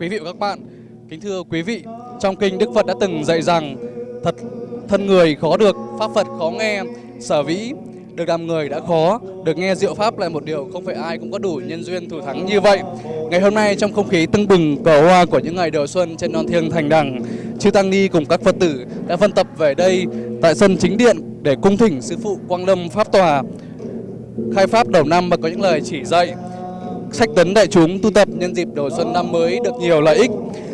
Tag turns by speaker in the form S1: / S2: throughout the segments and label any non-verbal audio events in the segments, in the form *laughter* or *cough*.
S1: Quý vị và các bạn, kính thưa quý vị, trong kinh Đức Phật đã từng dạy rằng thật thân người khó được, pháp Phật khó nghe, sở vĩ được làm người đã khó, được nghe diệu pháp là một điều không phải ai cũng có đủ nhân duyên thủ thắng như vậy. Ngày hôm nay trong không khí tưng bừng cờ hoa của những ngày đầu xuân trên non thiêng thành đằng, chư tăng ni cùng các Phật tử đã phân tập về đây tại sân chính điện để cung thỉnh sư phụ Quang Lâm pháp tòa khai pháp đầu năm và có những lời chỉ dạy sách tấn đại chúng tu tập nhân dịp đầu xuân năm mới được nhiều lợi ích.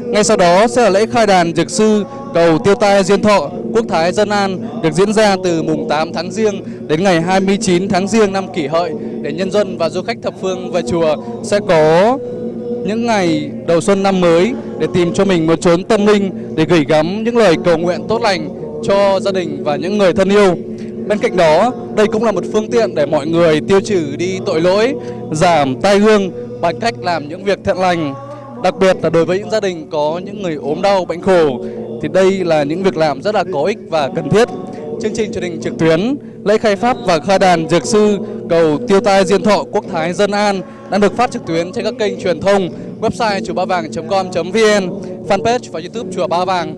S1: Ngay sau đó sẽ là lễ khai đàn dược sư cầu tiêu tai diên thọ, quốc thái dân an, được diễn ra từ mùng 8 tháng riêng đến ngày 29 tháng riêng năm kỷ hợi, để nhân dân và du khách thập phương về chùa sẽ có những ngày đầu xuân năm mới để tìm cho mình một chốn tâm linh để gửi gắm những lời cầu nguyện tốt lành cho gia đình và những người thân yêu. Bên cạnh đó, đây cũng là một phương tiện để mọi người tiêu trừ đi tội lỗi, giảm tai hương bằng cách làm những việc thiện lành. Đặc biệt là đối với những gia đình có những người ốm đau, bệnh khổ thì đây là những việc làm rất là có ích và cần thiết. Chương trình truyền hình trực tuyến, lễ khai pháp và khai đàn dược sư cầu tiêu tai diên thọ quốc thái dân an đang được phát trực tuyến trên các kênh truyền thông, website chùa ba vàng.com.vn, fanpage và youtube chùa ba vàng.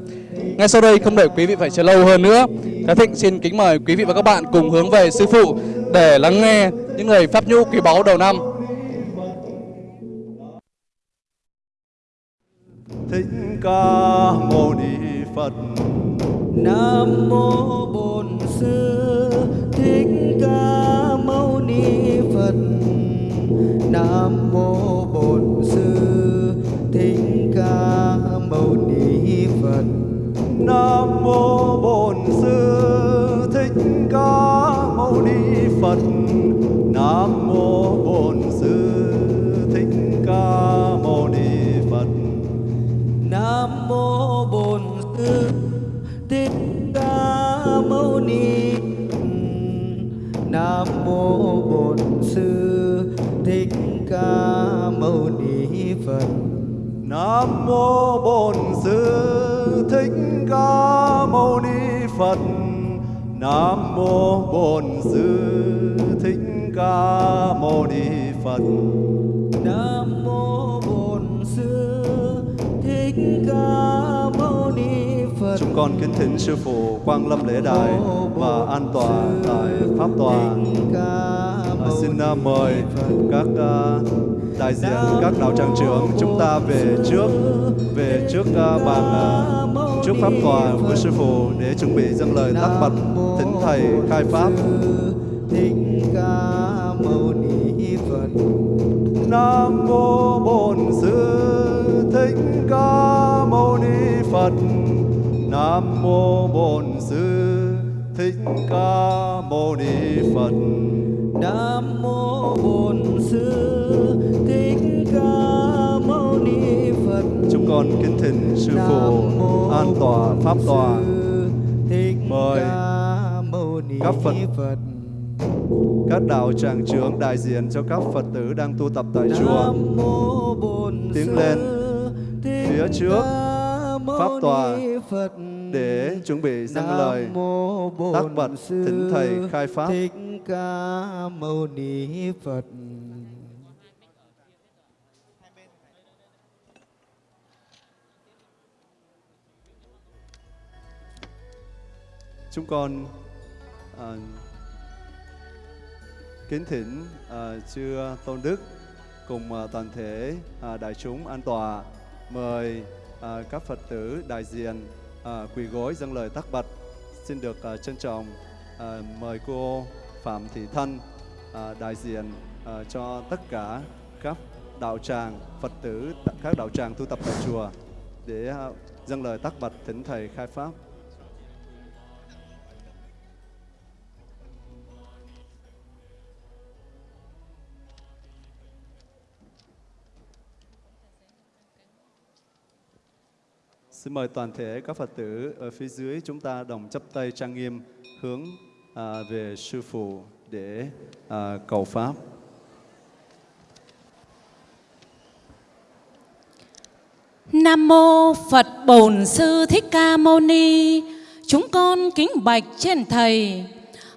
S1: Ngay sau đây không để quý vị phải chờ lâu hơn nữa, Thái Thịnh xin kính mời quý vị và các bạn cùng hướng về sư phụ để lắng nghe những lời pháp nhũ quý báu đầu năm.
S2: Thích Ca Mâu Ni Phật.
S3: Nam mô Bổn Sư Thích Ca Mâu Ni Phật. Nam mô Bổn Sư Thích Ca.
S2: Nam mô Bổn Sư Thích Ca Mâu Ni Phật. Nam mô Bổn Sư Thích Ca Mâu Ni Phật.
S3: Nam mô Bổn Sư Thích Ca Mâu Ni Nam mô Bổn Sư Thích Ca Mâu Ni Phật.
S2: Nam mô Bổn Sư Thích Ca Mâu Ni Phật. Nam mô Bổn Sư Thích Ca Mâu Ni Phật.
S3: Nam mô Bổn Sư Thích Ca Mâu Ni Phật.
S2: Chúng con kính thỉnh sư phụ Quang Lâm lễ đài và an tọa tại pháp tòa. Ờ, xin ờ, mời các ờ, đại diện các đạo tràng trưởng chúng ta về trước về trước bàn trước pháp tòa của sư phụ để chuẩn bị dâng lời tác bạch thỉnh thầy khai pháp.
S3: Thích Ca Mâu Ni Phật.
S2: Nam mô Bổn Sư Thích Ca Mâu Ni Phật. Nam mô Bổn Sư Thích Ca Mâu Ni Phật.
S3: Nam mô Bổn Sư Thích Ca Mâu Ni Phật.
S2: Chúng con kính thỉnh sư phụ an tọa pháp tòa. Mời các Phật. Các đạo tràng trưởng đại diện cho các Phật tử đang tu tập tại chùa tiến lên phía trước pháp tòa. Để chuẩn bị dâng lời tác bạch thỉnh thầy khai pháp.
S3: Thích Ca Mâu Ni Phật.
S2: Chúng con à, kính thỉnh à, chư Tôn Đức cùng à, toàn thể à, đại chúng an tòa mời à, các Phật tử đại diện à, quỳ gối dâng lời tác bạch xin được à, trân trọng à, mời cô Phạm Thị Thân à, đại diện à, cho tất cả các đạo tràng Phật tử các đạo tràng tu tập tại chùa để à, dâng lời tác bạch thỉnh thầy khai pháp. Xin mời toàn thể các Phật tử ở phía dưới chúng ta đồng chấp tay trang nghiêm hướng à, về sư phụ để à, cầu pháp.
S4: Nam mô Phật Bổn Sư Thích Ca Mâu Ni. Chúng con kính bạch trên thầy.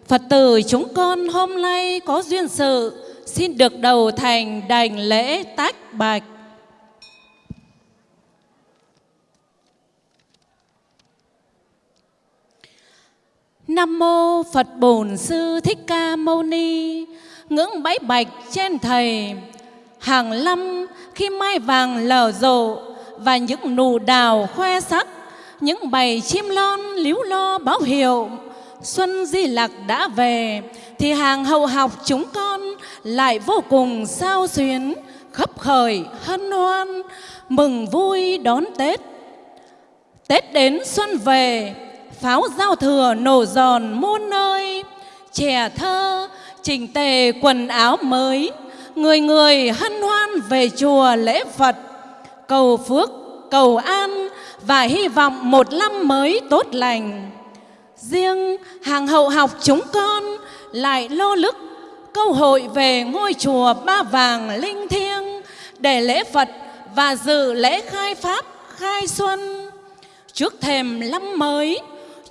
S4: Phật tử chúng con hôm nay có duyên sự xin được đầu thành đảnh lễ tách bạch. Nam mô Phật Bổn Sư Thích Ca Mâu Ni. Ngưỡng bái bạch trên thầy. Hàng năm khi mai vàng lở rộ và những nụ đào khoe sắc, những bầy chim lon líu lo báo hiệu xuân di lặc đã về thì hàng hậu học chúng con lại vô cùng sao xuyến khấp khởi hân hoan mừng vui đón tết tết đến xuân về pháo giao thừa nổ giòn muôn nơi. Trẻ thơ, chỉnh tề quần áo mới. Người người hân hoan về chùa lễ phật. Cầu phước, cầu an và hy vọng một năm mới tốt lành. Riêng hàng hậu học chúng con lại lô lức câu hội về ngôi chùa ba vàng linh thiêng để lễ phật và dự lễ khai pháp, khai xuân. Trước thềm năm mới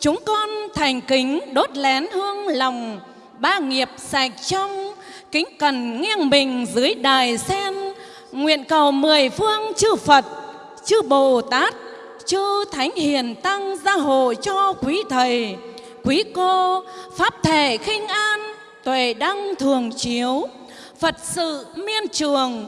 S4: chúng con thành kính đốt lén hương lòng, ba nghiệp sạch trong. Kính cần nghiêng mình dưới đài sen, nguyện cầu mười phương chư phật, chư bồ tát chư thánh hiền tăng gia hộ cho quý thầy, quý cô. Pháp thể khinh an, tuệ đăng thường chiếu. Phật sự miên trường,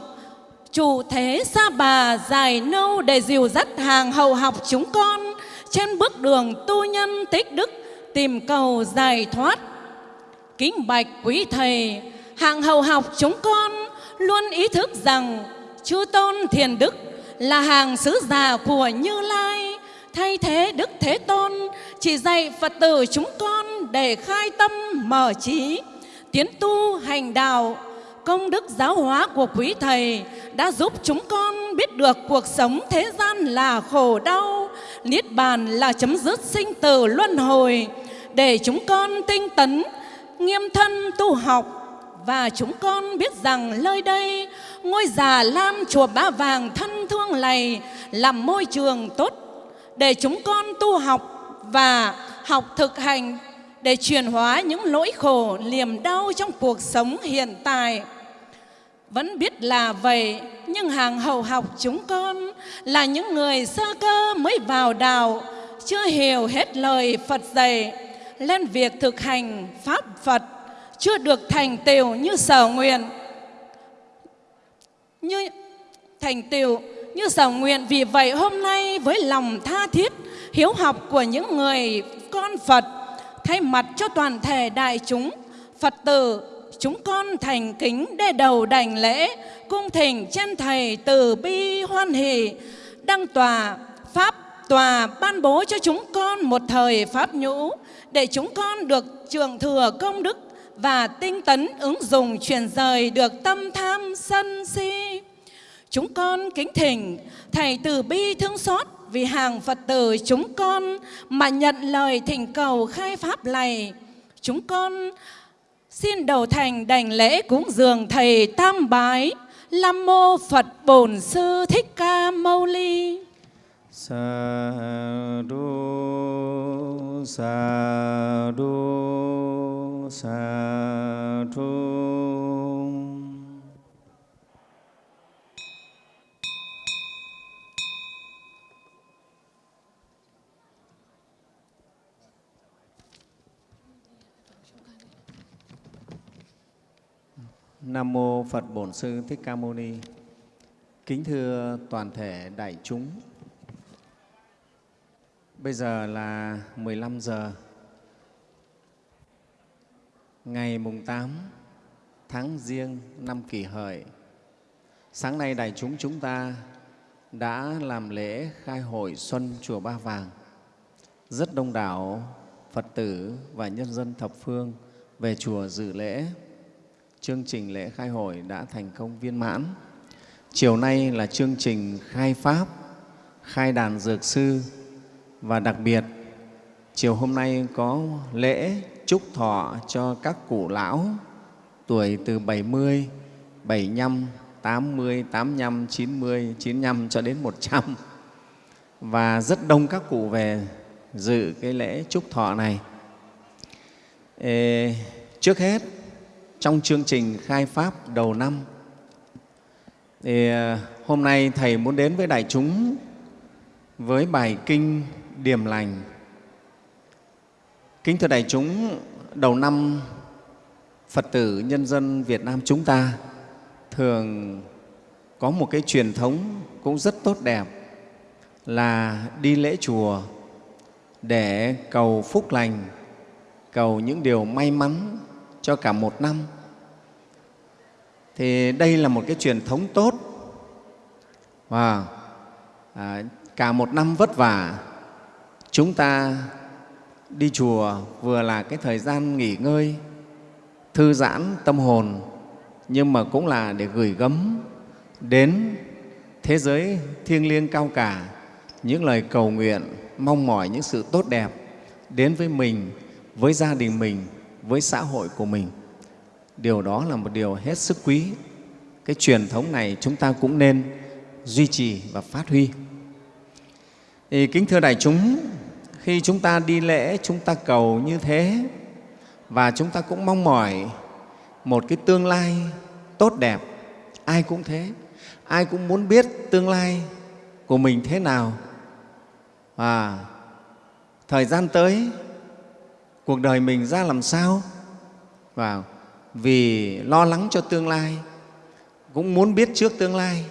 S4: chủ thế sa bà dài nâu để dìu dắt hàng hậu học chúng con trên bước đường tu nhân tích đức, tìm cầu giải thoát. Kính bạch quý thầy, hàng hậu học chúng con luôn ý thức rằng chư tôn thiền đức là hàng sứ giả của như lai. Thay thế đức thế tôn, chỉ dạy phật tử chúng con để khai tâm mở trí, tiến tu hành đạo công đức giáo hóa của quý thầy đã giúp chúng con biết được cuộc sống thế gian là khổ đau, niết bàn là chấm dứt sinh tử luân hồi. Để chúng con tinh tấn, nghiêm thân tu học và chúng con biết rằng nơi đây, ngôi già lam chùa ba vàng thân thương này là môi trường tốt để chúng con tu học và học thực hành để chuyển hóa những nỗi khổ, niềm đau trong cuộc sống hiện tại vẫn biết là vậy, nhưng hàng hậu học chúng con là những người sơ cơ mới vào đạo, chưa hiểu hết lời phật dạy. Lên việc thực hành pháp phật, chưa được thành tựu như sở nguyện. Như thành tựu như sở nguyện, vì vậy hôm nay với lòng tha thiết, hiếu học của những người con phật, thay mặt cho toàn thể đại chúng, phật tử chúng con thành kính đê đầu đảnh lễ, cung thỉnh chân thầy từ bi hoan hỷ, đăng tòa, pháp tòa ban bố cho chúng con một thời pháp nhũ, để chúng con được trường thừa công đức và tinh tấn ứng dụng truyền rời được tâm tham sân si. Chúng con kính thỉnh Thầy từ bi thương xót vì hàng Phật tử chúng con mà nhận lời thỉnh cầu khai pháp này. Chúng con xin đầu thành đảnh lễ cúng dường Thầy Tam Bái, lâm Mô Phật Bổn Sư Thích Ca Mâu Ni.
S5: sa đô, sa đô, sa du Nam mô Phật Bổn Sư Thích Ca Mâu Ni. Kính thưa toàn thể đại chúng. Bây giờ là 15 giờ ngày mùng 8 tháng Giêng năm Kỷ Hợi. Sáng nay đại chúng chúng ta đã làm lễ khai hội xuân chùa Ba Vàng. Rất đông đảo Phật tử và nhân dân thập phương về chùa dự lễ chương trình lễ khai hội đã thành công viên mãn. Chiều nay là chương trình khai Pháp, khai đàn dược sư và đặc biệt chiều hôm nay có lễ chúc thọ cho các cụ lão tuổi từ 70, 75, 80, 85, 90, 95 cho đến 100 và rất đông các cụ về dự cái lễ chúc thọ này. Ê, trước hết trong chương trình khai pháp đầu năm thì à, hôm nay thầy muốn đến với đại chúng với bài kinh điềm lành Kính thưa đại chúng, đầu năm Phật tử nhân dân Việt Nam chúng ta thường có một cái truyền thống cũng rất tốt đẹp là đi lễ chùa để cầu phúc lành, cầu những điều may mắn cho cả một năm. Thì đây là một cái truyền thống tốt. Và à, cả một năm vất vả chúng ta đi chùa vừa là cái thời gian nghỉ ngơi thư giãn tâm hồn nhưng mà cũng là để gửi gắm đến thế giới thiêng liêng cao cả những lời cầu nguyện mong mỏi những sự tốt đẹp đến với mình với gia đình mình với xã hội của mình điều đó là một điều hết sức quý. Cái truyền thống này chúng ta cũng nên duy trì và phát huy. Thì kính thưa đại chúng, khi chúng ta đi lễ, chúng ta cầu như thế và chúng ta cũng mong mỏi một cái tương lai tốt đẹp, ai cũng thế. Ai cũng muốn biết tương lai của mình thế nào. Và thời gian tới, cuộc đời mình ra làm sao? Và vì lo lắng cho tương lai cũng muốn biết trước tương lai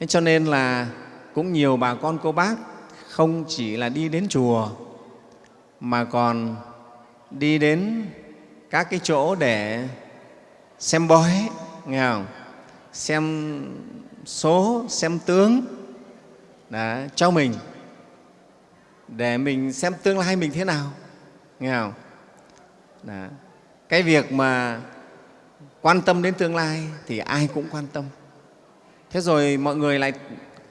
S5: thế cho nên là cũng nhiều bà con cô bác không chỉ là đi đến chùa mà còn đi đến các cái chỗ để xem bói nghe không? xem số xem tướng đó, cho mình để mình xem tương lai mình thế nào nghe không đó cái việc mà quan tâm đến tương lai thì ai cũng quan tâm. Thế rồi mọi người lại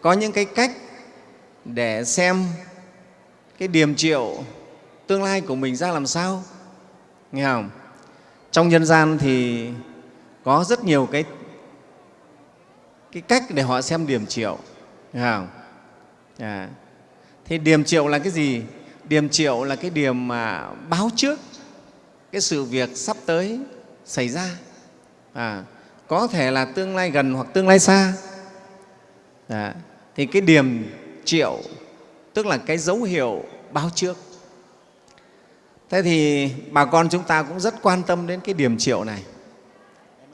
S5: có những cái cách để xem cái điềm triệu tương lai của mình ra làm sao. Nghe không? Trong nhân gian thì có rất nhiều cái cái cách để họ xem điểm triệu. Nghe không? À, thì điểm triệu là cái gì? Điểm triệu là cái điểm mà báo trước cái sự việc sắp tới xảy ra. À, có thể là tương lai gần hoặc tương lai xa. À, thì cái điểm triệu tức là cái dấu hiệu báo trước. Thế thì bà con chúng ta cũng rất quan tâm đến cái điểm triệu này.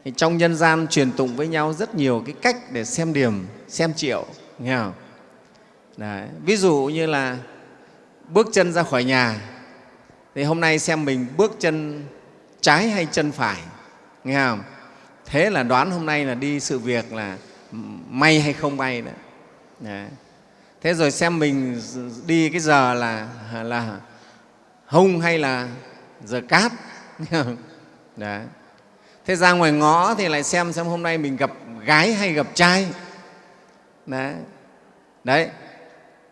S5: Thì trong nhân gian truyền tụng với nhau rất nhiều cái cách để xem điểm xem triệu nghe không? Đấy. ví dụ như là bước chân ra khỏi nhà thì hôm nay xem mình bước chân trái hay chân phải nghe không? Thế là đoán hôm nay là đi sự việc là may hay không may đấy, đấy dạ. thế rồi xem mình đi cái giờ là là hung hay là giờ cát Đấy. Dạ. thế ra ngoài ngõ thì lại xem xem hôm nay mình gặp gái hay gặp trai. Đấy đấy.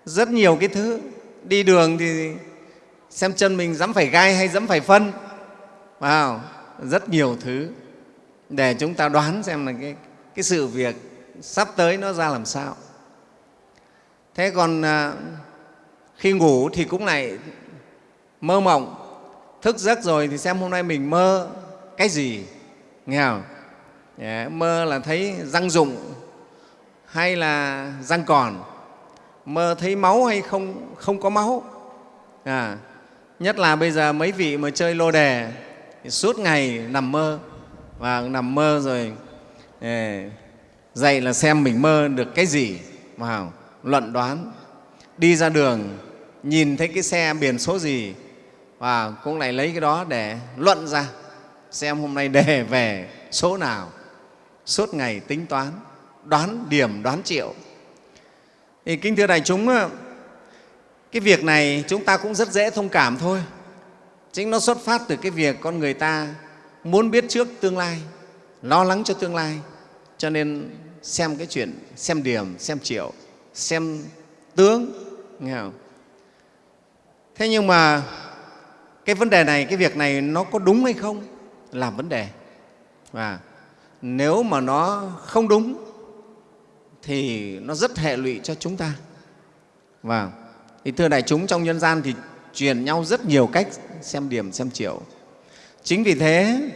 S5: Rất nhiều cái thứ. Đi đường thì xem chân mình dám phải gai hay dám phải phân. Wow. rất nhiều thứ. Để chúng ta đoán xem là cái, cái sự việc sắp tới nó ra làm sao. Thế còn à, khi ngủ thì cũng lại mơ mộng. Thức giấc rồi thì xem hôm nay mình mơ cái gì. Nghe không? Yeah, mơ là thấy răng rụng hay là răng còn. Mơ thấy máu hay không không có máu. À, nhất là bây giờ mấy vị mà chơi lô đề, thì suốt ngày nằm mơ. Và nằm mơ rồi dậy là xem mình mơ được cái gì. Vào luận đoán, đi ra đường, nhìn thấy cái xe biển số gì, và cũng lại lấy cái đó để luận ra, xem hôm nay đề *laughs* về số nào. Suốt ngày tính toán, đoán điểm, đoán triệu. Thì kính thưa đại chúng cái việc này chúng ta cũng rất dễ thông cảm thôi. Chính nó xuất phát từ cái việc con người ta muốn biết trước tương lai, lo lắng cho tương lai. Cho nên xem cái chuyện, xem điểm, xem triệu, xem tướng, nghe không? thế nhưng mà cái vấn đề này, cái việc này nó có đúng hay không là vấn đề. Và nếu mà nó không đúng thì nó rất hệ lụy cho chúng ta. Và thì thưa đại chúng trong nhân gian thì truyền nhau rất nhiều cách xem điểm xem triệu chính vì thế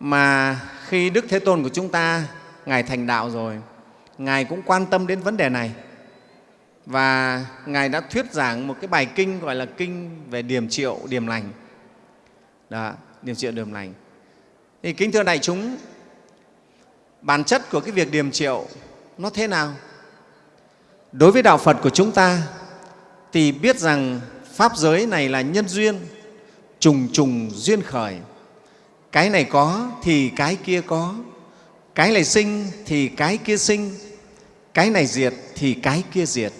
S5: mà khi đức thế tôn của chúng ta ngài thành đạo rồi ngài cũng quan tâm đến vấn đề này và Ngài đã thuyết giảng một cái bài kinh gọi là Kinh về điểm triệu, điểm lành Đó, điểm triệu điểm lành. Thì kính thưa đại chúng, bản chất của cái việc điểm triệu nó thế nào? Đối với đạo Phật của chúng ta thì biết rằng Pháp giới này là nhân duyên, trùng trùng duyên khởi. Cái này có thì cái kia có, cái này sinh thì cái kia sinh, cái này diệt thì cái kia diệt.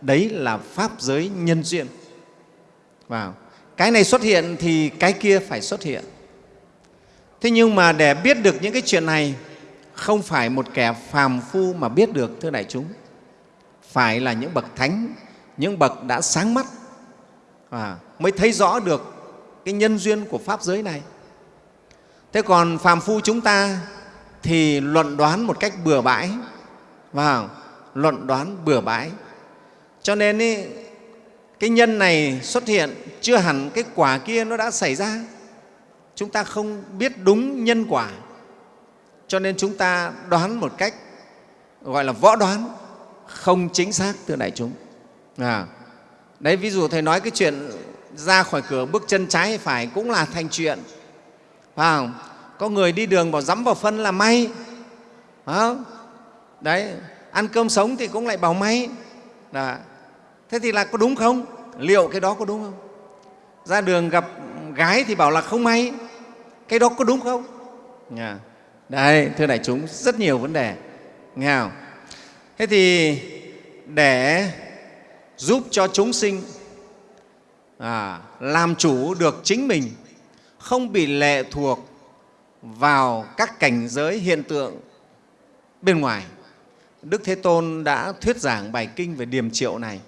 S5: Đấy là Pháp giới nhân duyên. Vào. Cái này xuất hiện thì cái kia phải xuất hiện. Thế nhưng mà để biết được những cái chuyện này không phải một kẻ phàm phu mà biết được, thưa đại chúng. Phải là những bậc thánh, những bậc đã sáng mắt à, mới thấy rõ được cái nhân duyên của Pháp giới này. Thế còn phàm phu chúng ta thì luận đoán một cách bừa bãi, và luận đoán bừa bãi. Cho nên ý, cái nhân này xuất hiện chưa hẳn cái quả kia nó đã xảy ra. Chúng ta không biết đúng nhân quả, cho nên chúng ta đoán một cách gọi là võ đoán, không chính xác, thưa đại chúng. À, đấy, ví dụ Thầy nói cái chuyện ra khỏi cửa bước chân trái hay phải cũng là thành chuyện. Phải không? Có người đi đường bảo dắm vào phân là may. Phải không? Đấy, ăn cơm sống thì cũng lại bảo may. Đó. Thế thì là có đúng không? Liệu cái đó có đúng không? Ra đường gặp gái thì bảo là không may. Cái đó có đúng không? Yeah. Đây, thưa đại chúng, rất nhiều vấn đề. Nghe không? Thế thì để giúp cho chúng sinh à, làm chủ được chính mình, không bị lệ thuộc vào các cảnh giới hiện tượng bên ngoài. Đức Thế Tôn đã thuyết giảng bài kinh về điềm triệu này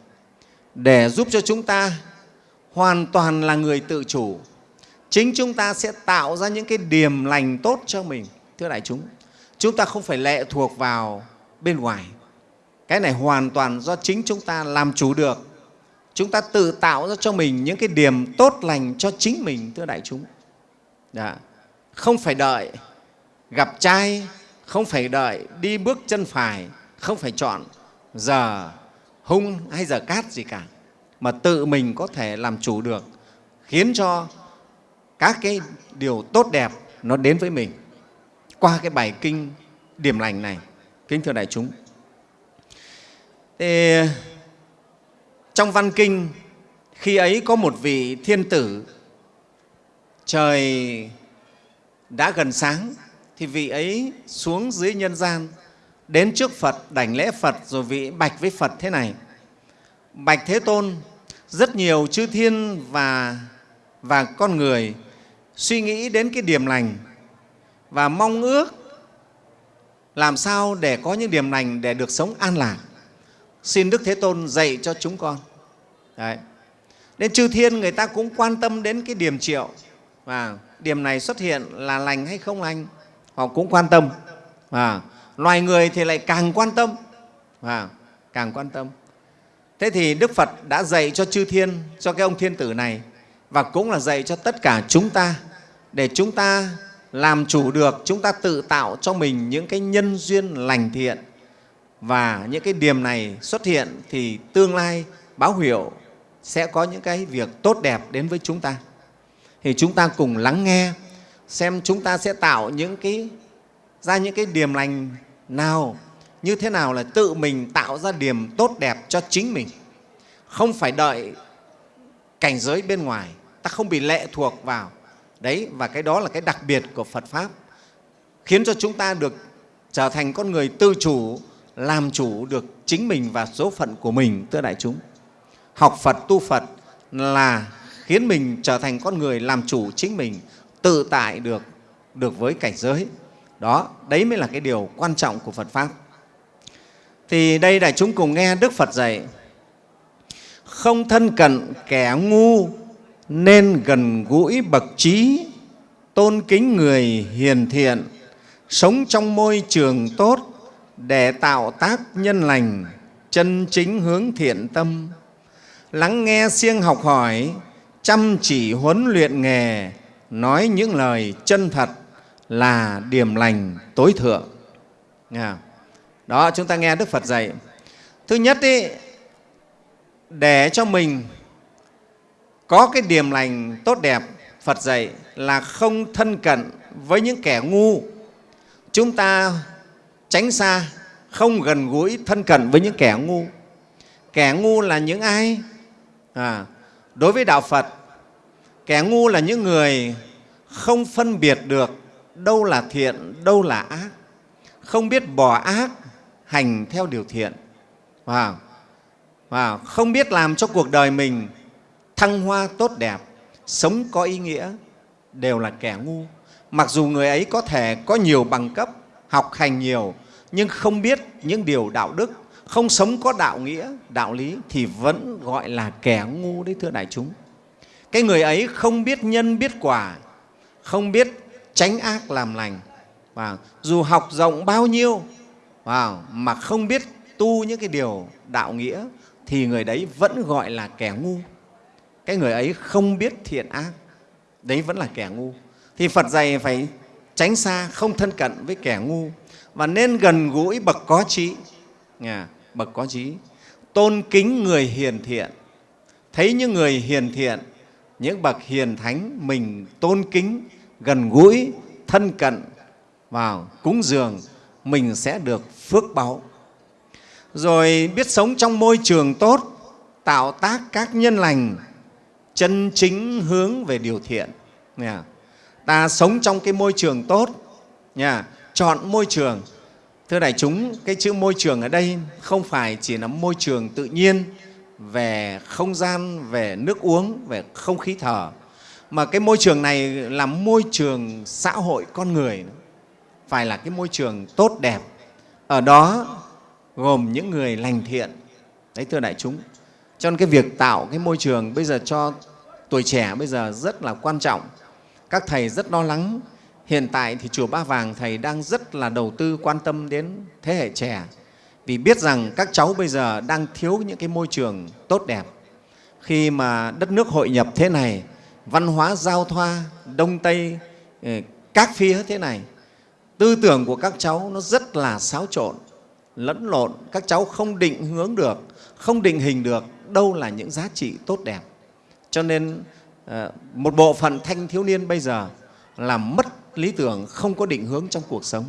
S5: để giúp cho chúng ta hoàn toàn là người tự chủ. Chính chúng ta sẽ tạo ra những cái điềm lành tốt cho mình, thưa đại chúng. Chúng ta không phải lệ thuộc vào bên ngoài. Cái này hoàn toàn do chính chúng ta làm chủ được. Chúng ta tự tạo ra cho mình những cái điểm tốt lành cho chính mình, thưa đại chúng. Đã. Không phải đợi gặp trai, không phải đợi đi bước chân phải, không phải chọn giờ hung hay giờ cát gì cả, mà tự mình có thể làm chủ được, khiến cho các cái điều tốt đẹp nó đến với mình qua cái bài kinh điểm lành này. Kính thưa đại chúng, thì trong văn kinh, khi ấy có một vị thiên tử, trời đã gần sáng, thì vị ấy xuống dưới nhân gian, đến trước Phật, đảnh lễ Phật, rồi vị bạch với Phật thế này. Bạch Thế Tôn, rất nhiều chư thiên và và con người suy nghĩ đến cái điểm lành và mong ước làm sao để có những điểm lành để được sống an lạc xin Đức Thế Tôn dạy cho chúng con. Đấy. Nên chư thiên người ta cũng quan tâm đến cái điểm triệu và điểm này xuất hiện là lành hay không lành, họ cũng quan tâm. À, loài người thì lại càng quan tâm, à, càng quan tâm. Thế thì Đức Phật đã dạy cho chư thiên, cho cái ông thiên tử này và cũng là dạy cho tất cả chúng ta để chúng ta làm chủ được, chúng ta tự tạo cho mình những cái nhân duyên lành thiện và những cái điểm này xuất hiện thì tương lai báo hiệu sẽ có những cái việc tốt đẹp đến với chúng ta. Thì chúng ta cùng lắng nghe, xem chúng ta sẽ tạo những cái, ra những cái điểm lành nào, như thế nào là tự mình tạo ra điểm tốt đẹp cho chính mình không phải đợi cảnh giới bên ngoài, ta không bị lệ thuộc vào đấy, và cái đó là cái đặc biệt của Phật pháp, khiến cho chúng ta được trở thành con người tự chủ làm chủ được chính mình và số phận của mình, thưa đại chúng. Học Phật, tu Phật là khiến mình trở thành con người làm chủ chính mình, tự tại được, được với cảnh giới. Đó, đấy mới là cái điều quan trọng của Phật Pháp. Thì đây đại chúng cùng nghe Đức Phật dạy, không thân cận kẻ ngu nên gần gũi bậc trí, tôn kính người hiền thiện, sống trong môi trường tốt, để tạo tác nhân lành, chân chính hướng thiện tâm, lắng nghe siêng học hỏi, chăm chỉ huấn luyện nghề, nói những lời chân thật là điểm lành tối thượng. Đó, chúng ta nghe Đức Phật dạy. Thứ nhất, ý, để cho mình có cái điểm lành tốt đẹp, Phật dạy là không thân cận với những kẻ ngu. Chúng ta tránh xa, không gần gũi thân cận với những kẻ ngu. Kẻ ngu là những ai? À, đối với Đạo Phật, kẻ ngu là những người không phân biệt được đâu là thiện, đâu là ác, không biết bỏ ác, hành theo điều thiện, và, và không biết làm cho cuộc đời mình thăng hoa tốt đẹp, sống có ý nghĩa, đều là kẻ ngu. Mặc dù người ấy có thể có nhiều bằng cấp, học hành nhiều, nhưng không biết những điều đạo đức, không sống có đạo nghĩa, đạo lý thì vẫn gọi là kẻ ngu đấy thưa đại chúng. Cái người ấy không biết nhân biết quả, không biết tránh ác làm lành. Và dù học rộng bao nhiêu wow, mà không biết tu những cái điều đạo nghĩa thì người đấy vẫn gọi là kẻ ngu. Cái người ấy không biết thiện ác, đấy vẫn là kẻ ngu. Thì Phật dạy phải tránh xa, không thân cận với kẻ ngu và nên gần gũi bậc có trí. nhà bậc có trí, tôn kính người hiền thiện. Thấy những người hiền thiện, những bậc hiền thánh mình tôn kính, gần gũi, thân cận vào cúng dường, mình sẽ được phước báu. Rồi biết sống trong môi trường tốt, tạo tác các nhân lành, chân chính hướng về điều thiện. Nha. Ta sống trong cái môi trường tốt, nha. chọn môi trường. Thưa đại chúng, cái chữ môi trường ở đây không phải chỉ là môi trường tự nhiên về không gian, về nước uống, về không khí thở, mà cái môi trường này là môi trường xã hội con người. Phải là cái môi trường tốt đẹp. Ở đó gồm những người lành thiện. Đấy thưa đại chúng. Cho nên cái việc tạo cái môi trường bây giờ cho tuổi trẻ bây giờ rất là quan trọng các thầy rất lo lắng. Hiện tại thì chùa ba vàng thầy đang rất là đầu tư quan tâm đến thế hệ trẻ. Vì biết rằng các cháu bây giờ đang thiếu những cái môi trường tốt đẹp. Khi mà đất nước hội nhập thế này, văn hóa giao thoa đông tây ờ, các phía thế này, tư tưởng của các cháu nó rất là xáo trộn, lẫn lộn. Các cháu không định hướng được, không định hình được đâu là những giá trị tốt đẹp. Cho nên Ờ, một bộ phận thanh thiếu niên bây giờ là mất lý tưởng không có định hướng trong cuộc sống.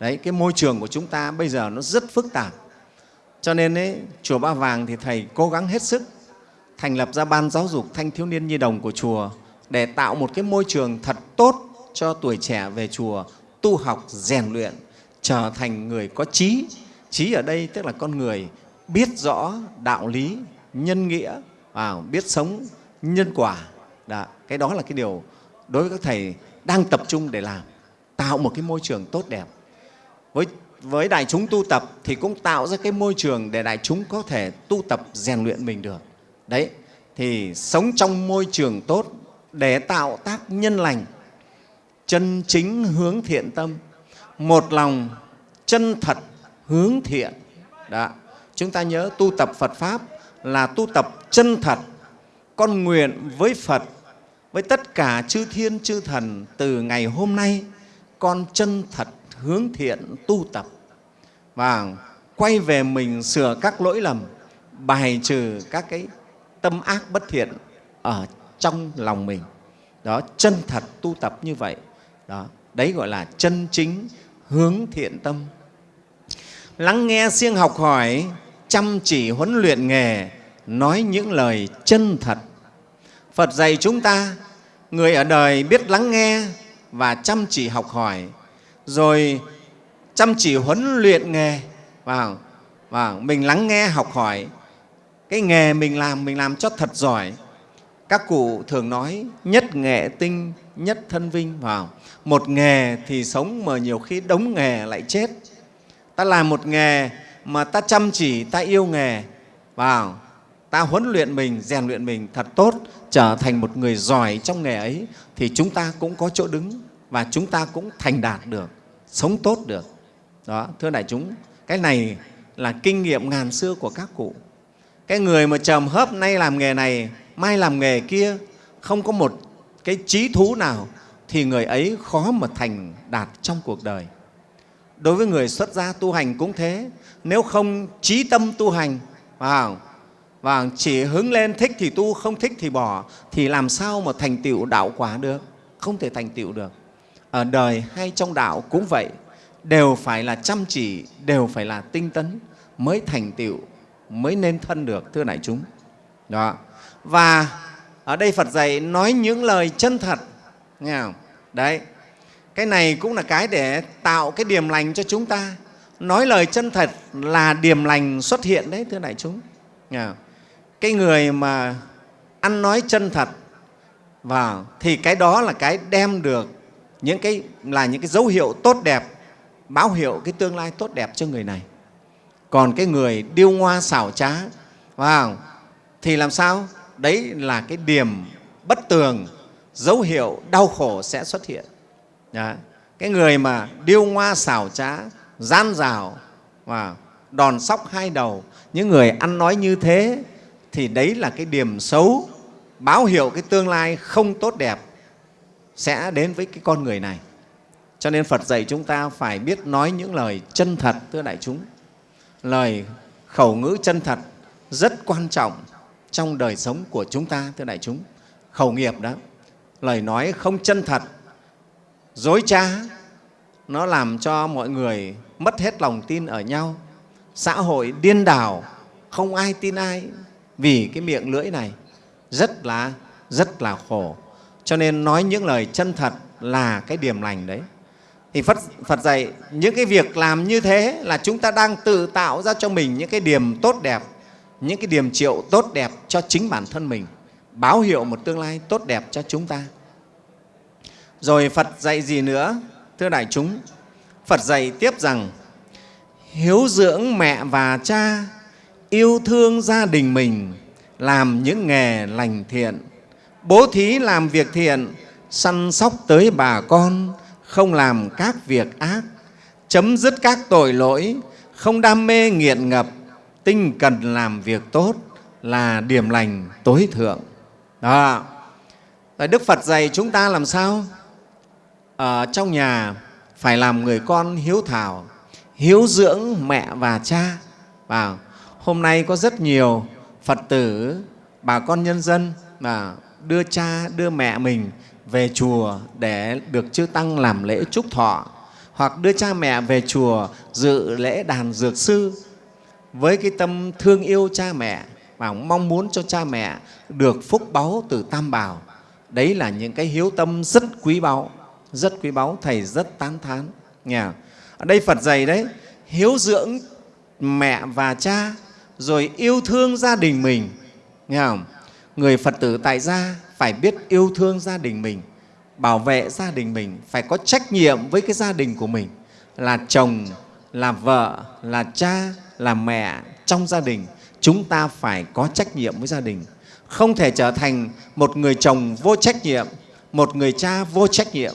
S5: Đấy cái môi trường của chúng ta bây giờ nó rất phức tạp. Cho nên ấy, chùa ba vàng thì thầy cố gắng hết sức thành lập ra ban giáo dục thanh thiếu niên nhi đồng của chùa để tạo một cái môi trường thật tốt cho tuổi trẻ về chùa tu học rèn luyện trở thành người có trí. Trí ở đây tức là con người biết rõ đạo lý nhân nghĩa à, biết sống nhân quả đó, cái đó là cái điều đối với các thầy đang tập trung để làm tạo một cái môi trường tốt đẹp. Với với đại chúng tu tập thì cũng tạo ra cái môi trường để đại chúng có thể tu tập rèn luyện mình được. Đấy thì sống trong môi trường tốt để tạo tác nhân lành chân chính hướng thiện tâm một lòng chân thật hướng thiện. Đó chúng ta nhớ tu tập phật pháp là tu tập chân thật con nguyện với phật với tất cả chư thiên chư thần, từ ngày hôm nay, con chân thật hướng thiện tu tập. Và quay về mình sửa các lỗi lầm, bài trừ các cái tâm ác bất thiện ở trong lòng mình. Đó, chân thật tu tập như vậy. Đó, đấy gọi là chân chính hướng thiện tâm. Lắng nghe siêng học hỏi, chăm chỉ huấn luyện nghề, nói những lời chân thật phật dạy chúng ta, người ở đời biết lắng nghe và chăm chỉ học hỏi, rồi chăm chỉ huấn luyện nghề. Vào và mình lắng nghe, học hỏi. Cái nghề mình làm mình làm cho thật giỏi. Các cụ thường nói, nhất nghệ tinh, nhất thân vinh. Vào một nghề thì sống mà nhiều khi đống nghề lại chết. Ta làm một nghề mà ta chăm chỉ, ta yêu nghề. Vào ta huấn luyện mình, rèn luyện mình thật tốt, trở thành một người giỏi trong nghề ấy, thì chúng ta cũng có chỗ đứng và chúng ta cũng thành đạt được, sống tốt được. Đó, thưa đại chúng, cái này là kinh nghiệm ngàn xưa của các cụ. Cái người mà trầm hớp nay làm nghề này, mai làm nghề kia, không có một cái trí thú nào, thì người ấy khó mà thành đạt trong cuộc đời. Đối với người xuất gia tu hành cũng thế, nếu không trí tâm tu hành, vào và chỉ hứng lên thích thì tu, không thích thì bỏ, thì làm sao mà thành tựu đạo quả được? Không thể thành tựu được. Ở đời hay trong đạo cũng vậy, đều phải là chăm chỉ, đều phải là tinh tấn mới thành tựu, mới nên thân được, thưa đại chúng. Đó. Và ở đây phật dạy nói những lời chân thật, nghe không? Đấy. Cái này cũng là cái để tạo cái điềm lành cho chúng ta. Nói lời chân thật là điềm lành xuất hiện đấy, thưa đại chúng. Nghe không? Cái người mà ăn nói chân thật vào thì cái đó là cái đem được những cái, là những cái dấu hiệu tốt đẹp, báo hiệu cái tương lai tốt đẹp cho người này. Còn cái người điêu ngoa xảo trá, vào, thì làm sao? Đấy là cái điểm bất tường, dấu hiệu đau khổ sẽ xuất hiện. Đó. cái người mà điêu ngoa xảo trá, gian rào và đòn sóc hai đầu, những người ăn nói như thế thì đấy là cái điểm xấu. Báo hiệu cái tương lai không tốt đẹp sẽ đến với cái con người này. Cho nên phật dạy chúng ta phải biết nói những lời chân thật, thưa đại chúng. Lời khẩu ngữ chân thật rất quan trọng trong đời sống của chúng ta, thưa đại chúng. Khẩu nghiệp đó, lời nói không chân thật, dối trá, nó làm cho mọi người mất hết lòng tin ở nhau. Xã hội điên đảo, không ai tin ai vì cái miệng lưỡi này rất là rất là khổ. Cho nên nói những lời chân thật là cái điểm lành đấy. Thì Phật, Phật dạy những cái việc làm như thế là chúng ta đang tự tạo ra cho mình những cái điểm tốt đẹp những cái điểm triệu tốt đẹp cho chính bản thân mình báo hiệu một tương lai tốt đẹp cho chúng ta. Rồi Phật dạy gì nữa thưa đại chúng? Phật dạy tiếp rằng hiếu dưỡng mẹ và cha yêu thương gia đình mình, làm những nghề lành thiện, bố thí làm việc thiện, săn sóc tới bà con, không làm các việc ác, chấm dứt các tội lỗi, không đam mê nghiện ngập, tinh cần làm việc tốt là điểm lành tối thượng. Đó. Rồi đức phật dạy chúng ta làm sao? Ở trong nhà phải làm người con hiếu thảo, hiếu dưỡng mẹ và cha. Vào hôm nay có rất nhiều phật tử, bà con nhân dân mà đưa cha, đưa mẹ mình về chùa để được chư tăng làm lễ chúc thọ, hoặc đưa cha mẹ về chùa dự lễ đàn dược sư với cái tâm thương yêu cha mẹ và mong muốn cho cha mẹ được phúc báu từ tam bảo. Đấy là những cái hiếu tâm rất quý báu, rất quý báu, thầy rất tán thán. Nghe ở đây phật dạy đấy, hiếu dưỡng mẹ và cha rồi yêu thương gia đình mình. Nghe không? Người phật tử tại gia phải biết yêu thương gia đình mình bảo vệ gia đình mình phải có trách nhiệm với cái gia đình của mình. Là chồng là vợ là cha là mẹ trong gia đình chúng ta phải có trách nhiệm với gia đình. Không thể trở thành một người chồng vô trách nhiệm một người cha vô trách nhiệm.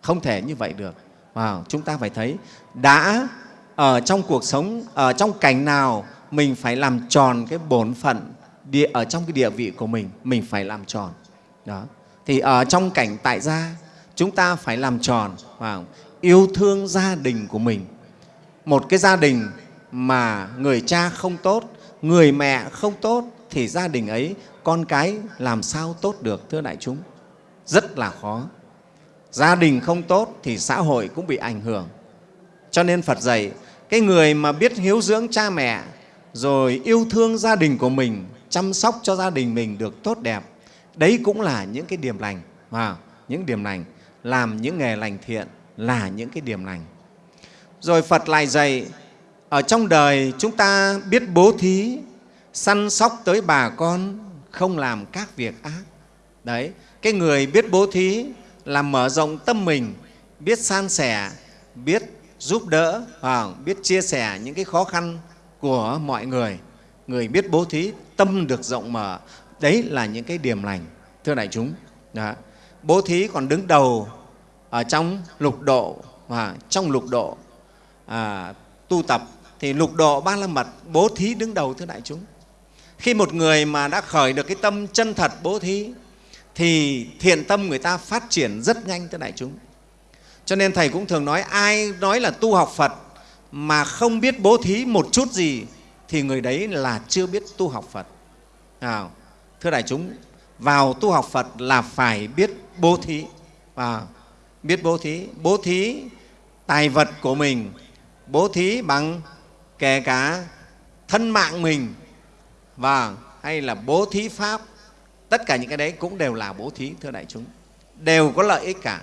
S5: Không thể như vậy được. Wow, chúng ta phải thấy đã ở trong cuộc sống ở trong cảnh nào mình phải làm tròn cái bổn phận địa, ở trong cái địa vị của mình. Mình phải làm tròn. Đó. Thì ở trong cảnh tại gia, chúng ta phải làm tròn và yêu thương gia đình của mình. Một cái gia đình mà người cha không tốt, người mẹ không tốt, thì gia đình ấy, con cái làm sao tốt được, thưa đại chúng? Rất là khó. Gia đình không tốt thì xã hội cũng bị ảnh hưởng. Cho nên phật dạy, cái người mà biết hiếu dưỡng cha mẹ rồi yêu thương gia đình của mình chăm sóc cho gia đình mình được tốt đẹp. Đấy cũng là những cái điểm lành à, những điểm lành làm những nghề lành thiện là những cái điểm lành. Rồi phật lại dạy ở trong đời chúng ta biết bố thí săn sóc tới bà con không làm các việc ác. Đấy cái người biết bố thí là mở rộng tâm mình biết san sẻ biết giúp đỡ à, biết chia sẻ những cái khó khăn của mọi người. Người biết bố thí tâm được rộng mở. Đấy là những cái điểm lành thưa đại chúng. Đó. bố thí còn đứng đầu ở trong lục độ và trong lục độ à, tu tập. Thì lục độ ba la mật bố thí đứng đầu thưa đại chúng. Khi một người mà đã khởi được cái tâm chân thật bố thí thì thiện tâm người ta phát triển rất nhanh thưa đại chúng. Cho nên thầy cũng thường nói ai nói là tu học phật mà không biết bố thí một chút gì thì người đấy là chưa biết tu học phật. À, thưa đại chúng, vào tu học Phật là phải biết bố thí. À, biết bố thí. Bố thí tài vật của mình, bố thí bằng kể cả thân mạng mình. Và hay là bố thí pháp. Tất cả những cái đấy cũng đều là bố thí thưa đại chúng. Đều có lợi ích cả.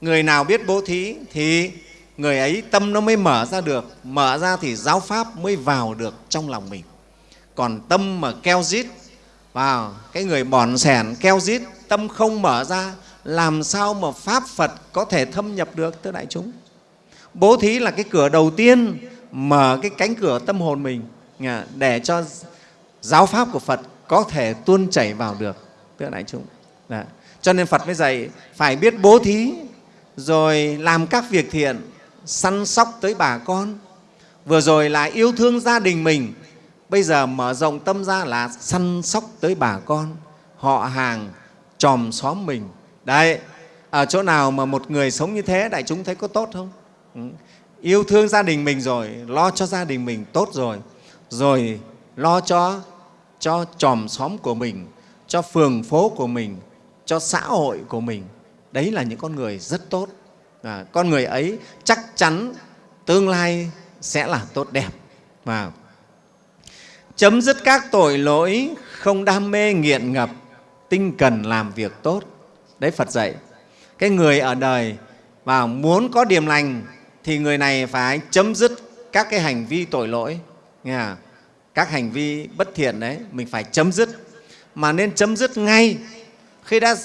S5: Người nào biết bố thí thì người ấy tâm nó mới mở ra được, mở ra thì giáo pháp mới vào được trong lòng mình. Còn tâm mà keo rít vào, cái người bòn sẻn keo rít tâm không mở ra, làm sao mà pháp phật có thể thâm nhập được tới đại chúng? Bố thí là cái cửa đầu tiên mở cái cánh cửa tâm hồn mình à, để cho giáo pháp của phật có thể tuôn chảy vào được tới đại chúng. Đó. cho nên phật mới dạy, phải biết bố thí, rồi làm các việc thiện săn sóc tới bà con. Vừa rồi là yêu thương gia đình mình, bây giờ mở rộng tâm ra là săn sóc tới bà con. Họ hàng chòm xóm mình. Đấy, ở chỗ nào mà một người sống như thế, đại chúng thấy có tốt không? Ừ. yêu thương gia đình mình rồi, lo cho gia đình mình tốt rồi. Rồi lo cho cho chòm xóm của mình, cho phường phố của mình, cho xã hội của mình. Đấy là những con người rất tốt à, con người ấy chắc chắn tương lai sẽ là tốt đẹp. Và chấm dứt các tội lỗi không đam mê nghiện ngập tinh cần làm việc tốt. Đấy phật dạy cái người ở đời và muốn có điềm lành thì người này phải chấm dứt các cái hành vi tội lỗi. Nghe à? các hành vi bất thiện đấy mình phải chấm dứt. Mà nên chấm dứt ngay khi đã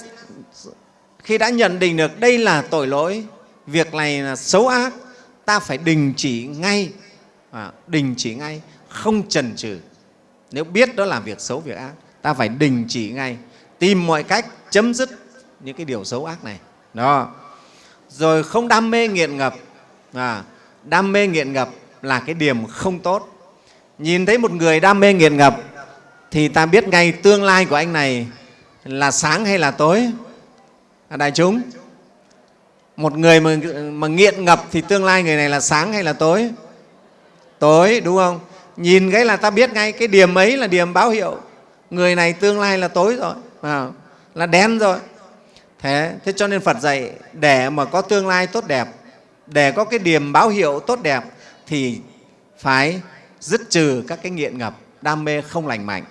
S5: khi đã nhận định được đây là tội lỗi việc này là xấu ác. Ta phải đình chỉ ngay. À, đình chỉ ngay không chần chừ. Nếu biết đó là việc xấu việc ác ta phải đình chỉ ngay. Tìm mọi cách chấm dứt những cái điều xấu ác này. Đó. Rồi không đam mê nghiện ngập. À, đam mê nghiện ngập là cái điểm không tốt. Nhìn thấy một người đam mê nghiện ngập thì ta biết ngay tương lai của anh này là sáng hay là tối. À, đại chúng một người mà, mà nghiện ngập thì tương lai người này là sáng hay là tối? Tối đúng không? Nhìn cái là ta biết ngay cái điểm ấy là điểm báo hiệu. Người này tương lai là tối rồi à, là đen rồi. Thế thế cho nên phật dạy để mà có tương lai tốt đẹp để có cái điểm báo hiệu tốt đẹp thì phải dứt trừ các cái nghiện ngập đam mê không lành mạnh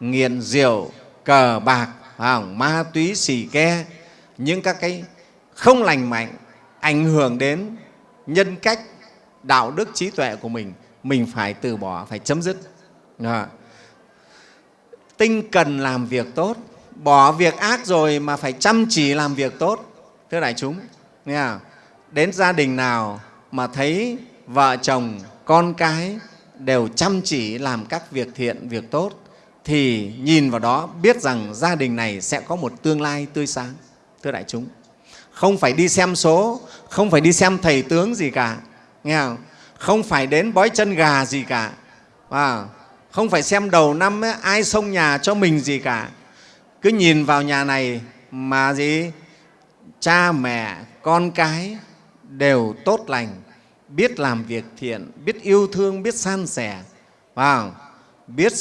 S5: nghiện rượu cờ bạc ma túy xì ke những các cái không lành mạnh, ảnh hưởng đến nhân cách, đạo đức, trí tuệ của mình mình phải từ bỏ, phải chấm dứt à. tinh cần làm việc tốt, bỏ việc ác rồi mà phải chăm chỉ làm việc tốt, thưa đại chúng, nghe không? đến gia đình nào mà thấy vợ chồng, con cái đều chăm chỉ làm các việc thiện, việc tốt, thì nhìn vào đó biết rằng gia đình này sẽ có một tương lai tươi sáng, thưa đại chúng không phải đi xem số không phải đi xem thầy tướng gì cả. Nghe không? Không phải đến bói chân gà gì cả. À, không phải xem đầu năm ấy, ai xông nhà cho mình gì cả. Cứ nhìn vào nhà này mà gì? Cha mẹ con cái đều tốt lành biết làm việc thiện biết yêu thương biết san sẻ. À biết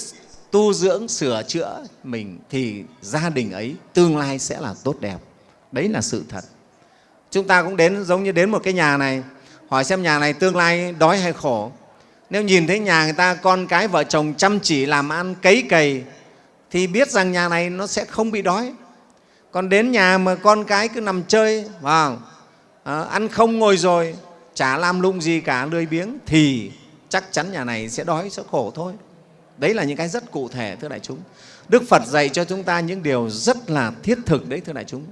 S5: tu dưỡng sửa chữa mình thì gia đình ấy tương lai sẽ là tốt đẹp. Đấy là sự thật chúng ta cũng đến giống như đến một cái nhà này hỏi xem nhà này tương lai đói hay khổ. Nếu nhìn thấy nhà người ta con cái vợ chồng chăm chỉ làm ăn cấy cày thì biết rằng nhà này nó sẽ không bị đói. Còn đến nhà mà con cái cứ nằm chơi vào à, ăn không ngồi rồi chả làm lung gì cả lười biếng thì chắc chắn nhà này sẽ đói sẽ khổ thôi. Đấy là những cái rất cụ thể thưa đại chúng. Đức phật dạy cho chúng ta những điều rất là thiết thực đấy thưa đại chúng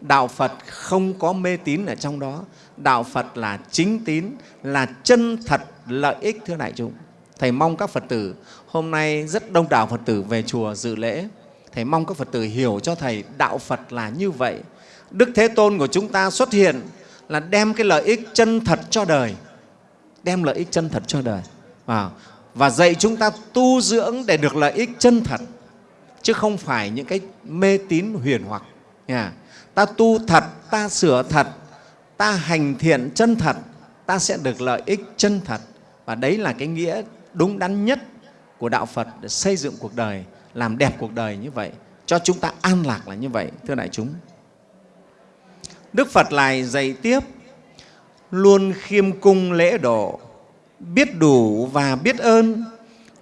S5: đạo phật không có mê tín ở trong đó. Đạo phật là chính tín là chân thật lợi ích thưa đại chúng. Thầy mong các phật tử hôm nay rất đông đảo phật tử về chùa dự lễ. Thầy mong các phật tử hiểu cho thầy đạo phật là như vậy. Đức thế tôn của chúng ta xuất hiện là đem cái lợi ích chân thật cho đời. Đem lợi ích chân thật cho đời. Và, và dạy chúng ta tu dưỡng để được lợi ích chân thật. Chứ không phải những cái mê tín huyền hoặc nha. ta tu thật ta sửa thật ta hành thiện chân thật ta sẽ được lợi ích chân thật và đấy là cái nghĩa đúng đắn nhất của đạo phật để xây dựng cuộc đời làm đẹp cuộc đời như vậy, cho chúng ta an lạc là như vậy, thưa đại chúng. Đức Phật lại dạy tiếp, luôn khiêm cung lễ độ, biết đủ và biết ơn,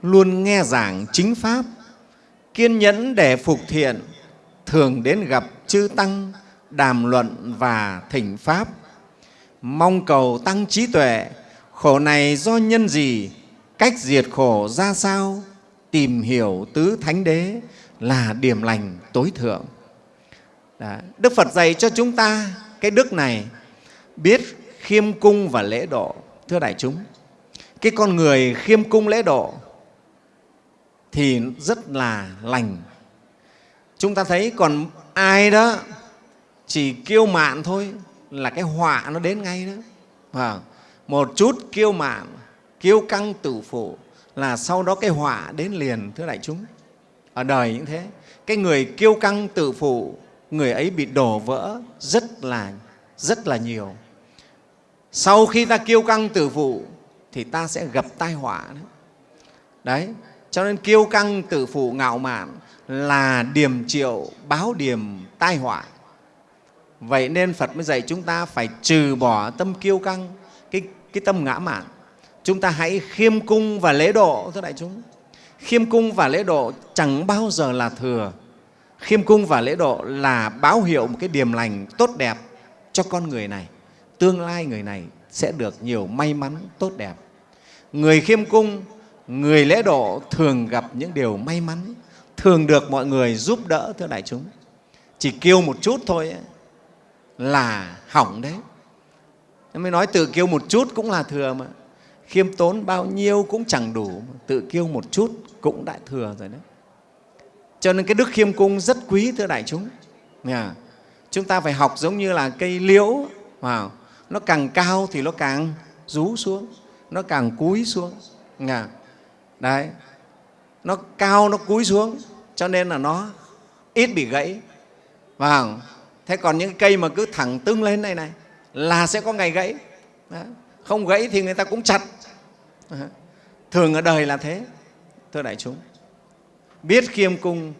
S5: luôn nghe giảng chính Pháp, kiên nhẫn để phục thiện, thường đến gặp chư Tăng, đàm luận và thỉnh Pháp. Mong cầu tăng trí tuệ, khổ này do nhân gì, cách diệt khổ ra sao, tìm hiểu tứ thánh đế là điểm lành tối thượng. Đó. Đức Phật dạy cho chúng ta cái đức này, biết khiêm cung và lễ độ. Thưa đại chúng, cái con người khiêm cung lễ độ thì rất là lành. Chúng ta thấy còn ai đó chỉ kiêu mạn thôi là cái họa nó đến ngay đó. À, một chút kiêu mạn, kiêu căng tử phụ là sau đó cái họa đến liền, thưa đại chúng. Ở đời như thế, cái người kiêu căng tự phụ, người ấy bị đổ vỡ rất là rất là nhiều. Sau khi ta kiêu căng tự phụ thì ta sẽ gặp tai họa đấy. Đấy, cho nên kiêu căng tự phụ ngạo mạn là điềm triệu báo điểm tai họa. Vậy nên Phật mới dạy chúng ta phải trừ bỏ tâm kiêu căng, cái, cái tâm ngã mạn. Chúng ta hãy khiêm cung và lễ độ, thưa đại chúng. Khiêm cung và lễ độ chẳng bao giờ là thừa. Khiêm cung và lễ độ là báo hiệu một cái điềm lành tốt đẹp cho con người này. Tương lai người này sẽ được nhiều may mắn tốt đẹp. Người khiêm cung, người lễ độ thường gặp những điều may mắn, thường được mọi người giúp đỡ, thưa đại chúng. Chỉ kêu một chút thôi ấy, là hỏng đấy. Nên mới nói tự kêu một chút cũng là thừa mà. Khiêm tốn bao nhiêu cũng chẳng đủ, tự kêu một chút cũng đã thừa rồi đấy. Cho nên cái đức khiêm cung rất quý, thưa đại chúng. Nhà. Chúng ta phải học giống như là cây liễu, wow. nó càng cao thì nó càng rú xuống, nó càng cúi xuống. Nhà. Đấy. Nó cao, nó cúi xuống, cho nên là nó ít bị gãy. Wow. Thế còn những cây mà cứ thẳng tưng lên này này là sẽ có ngày gãy. Đó. Không gãy thì người ta cũng chặt. Đó. Thường ở đời là thế, thưa đại chúng. Biết khiêm cung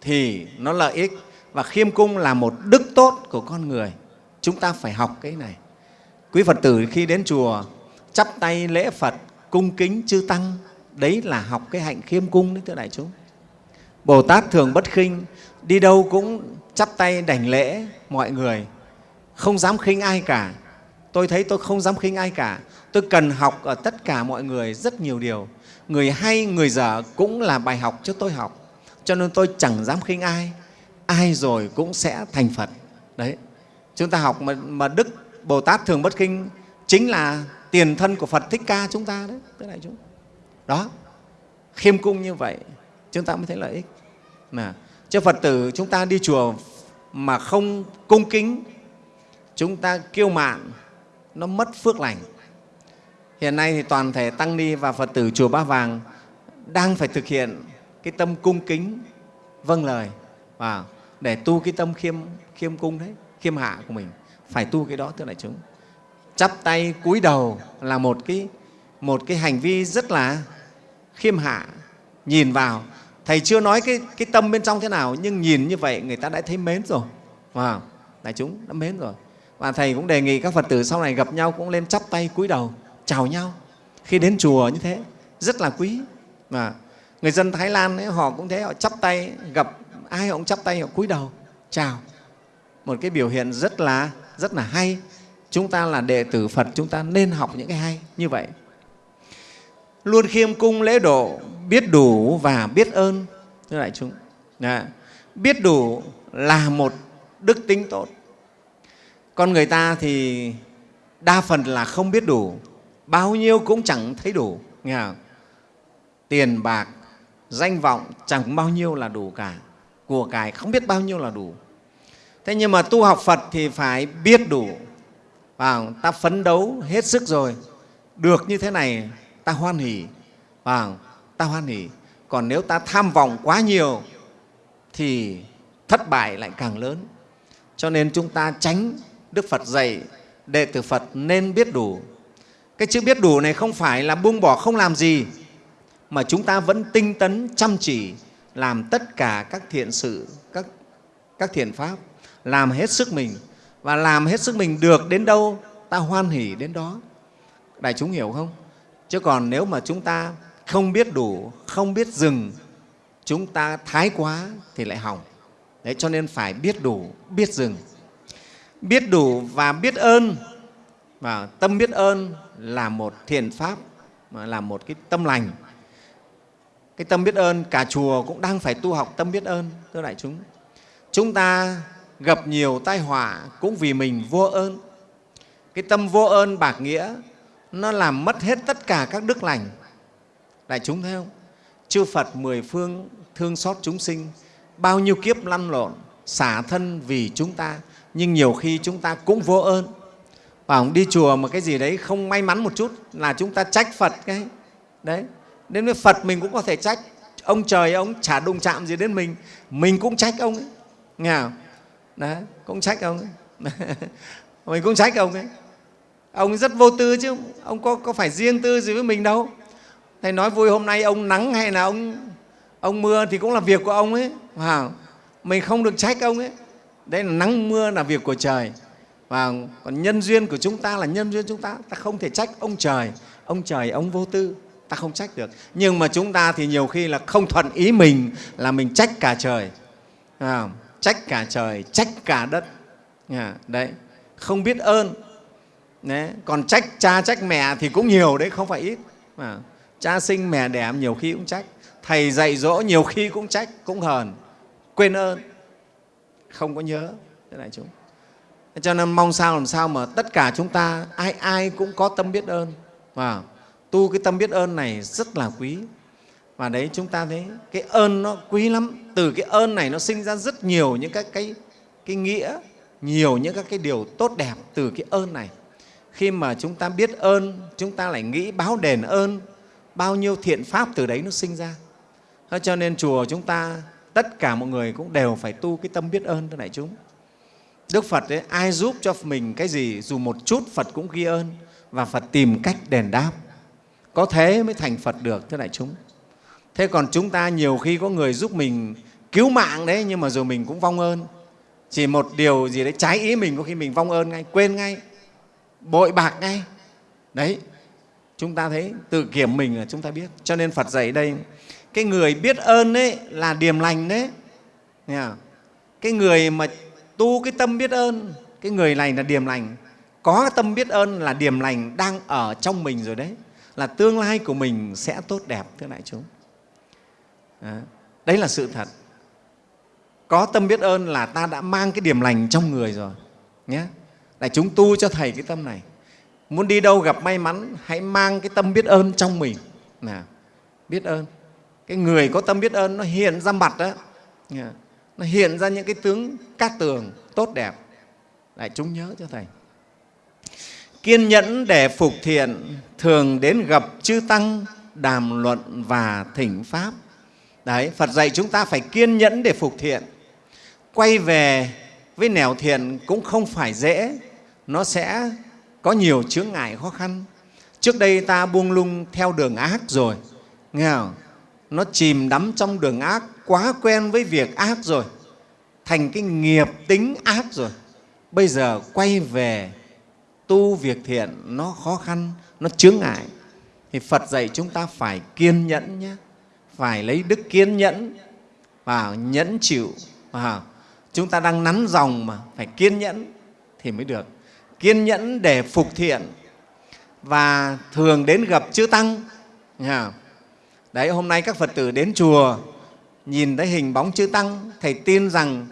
S5: thì nó lợi ích và khiêm cung là một đức tốt của con người. Chúng ta phải học cái này. Quý Phật tử khi đến chùa chắp tay lễ Phật, cung kính chư Tăng, đấy là học cái hạnh khiêm cung đấy, thưa đại chúng. Bồ Tát thường bất khinh, đi đâu cũng chắp tay đảnh lễ mọi người, không dám khinh ai cả. Tôi thấy tôi không dám khinh ai cả. Tôi cần học ở tất cả mọi người rất nhiều điều. Người hay, người dở cũng là bài học cho tôi học. Cho nên tôi chẳng dám khinh ai. Ai rồi cũng sẽ thành Phật. Đấy. Chúng ta học mà, mà Đức Bồ Tát thường bất khinh chính là tiền thân của Phật Thích Ca chúng ta đấy. Tức đại chúng. Đó. Khiêm cung như vậy chúng ta mới thấy lợi ích. Mà cho Phật tử chúng ta đi chùa mà không cung kính, chúng ta kiêu mạn, nó mất phước lành. Hiện nay thì toàn thể Tăng Ni và Phật tử Chùa Ba Vàng đang phải thực hiện cái tâm cung kính vâng lời và để tu cái tâm khiêm, khiêm cung đấy, khiêm hạ của mình. Phải tu cái đó, thưa đại chúng. Chắp tay cúi đầu là một cái, một cái hành vi rất là khiêm hạ, nhìn vào thầy chưa nói cái, cái tâm bên trong thế nào nhưng nhìn như vậy người ta đã thấy mến rồi. Wow. đại chúng đã mến rồi. Và thầy cũng đề nghị các phật tử sau này gặp nhau cũng lên chắp tay cúi đầu chào nhau. Khi đến chùa như thế rất là quý. Mà người dân thái lan ấy, họ cũng thế họ chắp tay gặp ai họ cũng chắp tay họ cúi đầu chào. Một cái biểu hiện rất là rất là hay. Chúng ta là đệ tử phật chúng ta nên học những cái hay như vậy luôn khiêm cung lễ độ, biết đủ và biết ơn thưa đại chúng Đã. biết đủ là một đức tính tốt con người ta thì đa phần là không biết đủ, bao nhiêu cũng chẳng thấy đủ, nghe không? tiền, bạc, danh vọng chẳng bao nhiêu là đủ cả, của cải không biết bao nhiêu là đủ thế nhưng mà tu học phật thì phải biết đủ và ta phấn đấu hết sức rồi, được như thế này ta hoan hỉ và vâng, ta hoan hỉ còn nếu ta tham vọng quá nhiều, thì thất bại lại càng lớn. Cho nên chúng ta tránh đức phật dạy, đệ tử phật nên biết đủ. Cái chữ biết đủ này không phải là buông bỏ, không làm gì, mà chúng ta vẫn tinh tấn, chăm chỉ làm tất cả các thiện sự, các các thiện pháp, làm hết sức mình. Và làm hết sức mình được đến đâu, ta hoan hỉ đến đó. Đại chúng hiểu không? Chứ còn nếu mà chúng ta không biết đủ, không biết dừng, chúng ta thái quá thì lại hỏng. Đấy, cho nên phải biết đủ, biết dừng. Biết đủ và biết ơn. Và tâm biết ơn là một thiền pháp là một cái tâm lành. Cái tâm biết ơn, cả chùa cũng đang phải tu học tâm biết ơn, thưa đại chúng. Chúng ta gặp nhiều tai họa cũng vì mình vô ơn. Cái tâm vô ơn bạc nghĩa nó làm mất hết tất cả các đức lành. Đại chúng thấy không? Chư phật mười phương thương xót chúng sinh, bao nhiêu kiếp lăn lộn, xả thân vì chúng ta, nhưng nhiều khi chúng ta cũng vô ơn. Và đi chùa mà cái gì đấy không may mắn một chút là chúng ta trách phật cái. Đấy, đến với phật mình cũng có thể trách. Ông trời ông chả đụng chạm gì đến mình mình cũng trách ông ấy. Nghe không? đấy, cũng trách ông ấy. *laughs* mình cũng trách ông ấy ông rất vô tư chứ. Ông có, có phải riêng tư gì với mình đâu. Thầy nói vui hôm nay ông nắng hay là ông ông mưa thì cũng là việc của ông ấy. Wow. mình không được trách ông ấy. Đấy là nắng mưa là việc của trời. Và còn nhân duyên của chúng ta là nhân duyên chúng ta. Ta không thể trách ông trời. Ông trời ông vô tư. Ta không trách được. Nhưng mà chúng ta thì nhiều khi là không thuận ý mình là mình trách cả trời. À, trách cả trời trách cả đất. À, đấy. Không biết ơn đấy. còn trách cha trách mẹ thì cũng nhiều đấy không phải ít. À, cha sinh mẹ đẻ nhiều khi cũng trách. Thầy dạy dỗ nhiều khi cũng trách cũng hờn. Quên ơn. Không có nhớ. Thế này chúng. Cho nên mong sao làm sao mà tất cả chúng ta ai ai cũng có tâm biết ơn. Và tu cái tâm biết ơn này rất là quý. Và đấy chúng ta thấy cái ơn nó quý lắm. Từ cái ơn này nó sinh ra rất nhiều những các cái, cái nghĩa nhiều những các cái điều tốt đẹp từ cái ơn này khi mà chúng ta biết ơn chúng ta lại nghĩ báo đền ơn bao nhiêu thiện pháp từ đấy nó sinh ra. Thế cho nên chùa chúng ta tất cả mọi người cũng đều phải tu cái tâm biết ơn thưa đại chúng. Đức phật ấy, ai giúp cho mình cái gì dù một chút phật cũng ghi ơn và phật tìm cách đền đáp. Có thế mới thành phật được thưa đại chúng. Thế còn chúng ta nhiều khi có người giúp mình cứu mạng đấy nhưng mà rồi mình cũng vong ơn. Chỉ một điều gì đấy trái ý mình có khi mình vong ơn ngay quên ngay bội bạc ngay. Đấy, chúng ta thấy tự kiểm mình là chúng ta biết. Cho nên phật dạy đây, cái người biết ơn đấy là điềm lành đấy. Nghe cái người mà tu cái tâm biết ơn, cái người này là điềm lành. Có tâm biết ơn là điềm lành đang ở trong mình rồi đấy. Là tương lai của mình sẽ tốt đẹp, thưa đại chúng. Đấy là sự thật. Có tâm biết ơn là ta đã mang cái điểm lành trong người rồi, nhé đại chúng tu cho thầy cái tâm này. Muốn đi đâu gặp may mắn, hãy mang cái tâm biết ơn trong mình. Nào biết ơn. Cái người có tâm biết ơn, nó hiện ra mặt đó nó hiện ra những cái tướng cát tường tốt đẹp. Đại chúng nhớ cho thầy. Kiên nhẫn để phục thiện, thường đến gặp chư tăng, đàm luận và thỉnh pháp. Đấy, phật dạy chúng ta phải kiên nhẫn để phục thiện. Quay về với nẻo thiện cũng không phải dễ nó sẽ có nhiều chướng ngại khó khăn. Trước đây ta buông lung theo đường ác rồi. Nghe không? nó chìm đắm trong đường ác, quá quen với việc ác rồi. Thành cái nghiệp tính ác rồi. Bây giờ quay về tu việc thiện, nó khó khăn, nó chướng ngại. Thì phật dạy chúng ta phải kiên nhẫn nhé. Phải lấy đức kiên nhẫn và nhẫn chịu. Và chúng ta đang nắn dòng mà phải kiên nhẫn thì mới được kiên nhẫn để phục thiện và thường đến gặp chư tăng. Đấy hôm nay các phật tử đến chùa nhìn thấy hình bóng chư tăng thầy tin rằng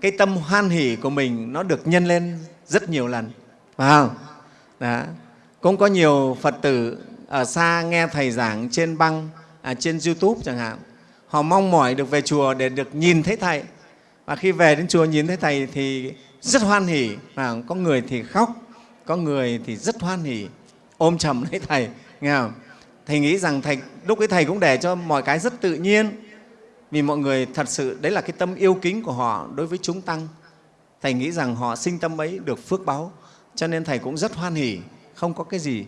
S5: cái tâm hoan hỷ của mình nó được nhân lên rất nhiều lần. Phải không? Đó. cũng có nhiều phật tử ở xa nghe thầy giảng trên băng à, trên youtube chẳng hạn. Họ mong mỏi được về chùa để được nhìn thấy thầy. Và khi về đến chùa nhìn thấy thầy thì rất hoan hỉ. Và có người thì khóc, có người thì rất hoan hỉ. Ôm chầm lấy thầy, nghe không? thầy nghĩ rằng thầy, lúc ấy thầy cũng để cho mọi cái rất tự nhiên. Vì mọi người thật sự, đấy là cái tâm yêu kính của họ đối với chúng tăng. Thầy nghĩ rằng họ sinh tâm ấy được phước báu cho nên thầy cũng rất hoan hỉ. Không có cái gì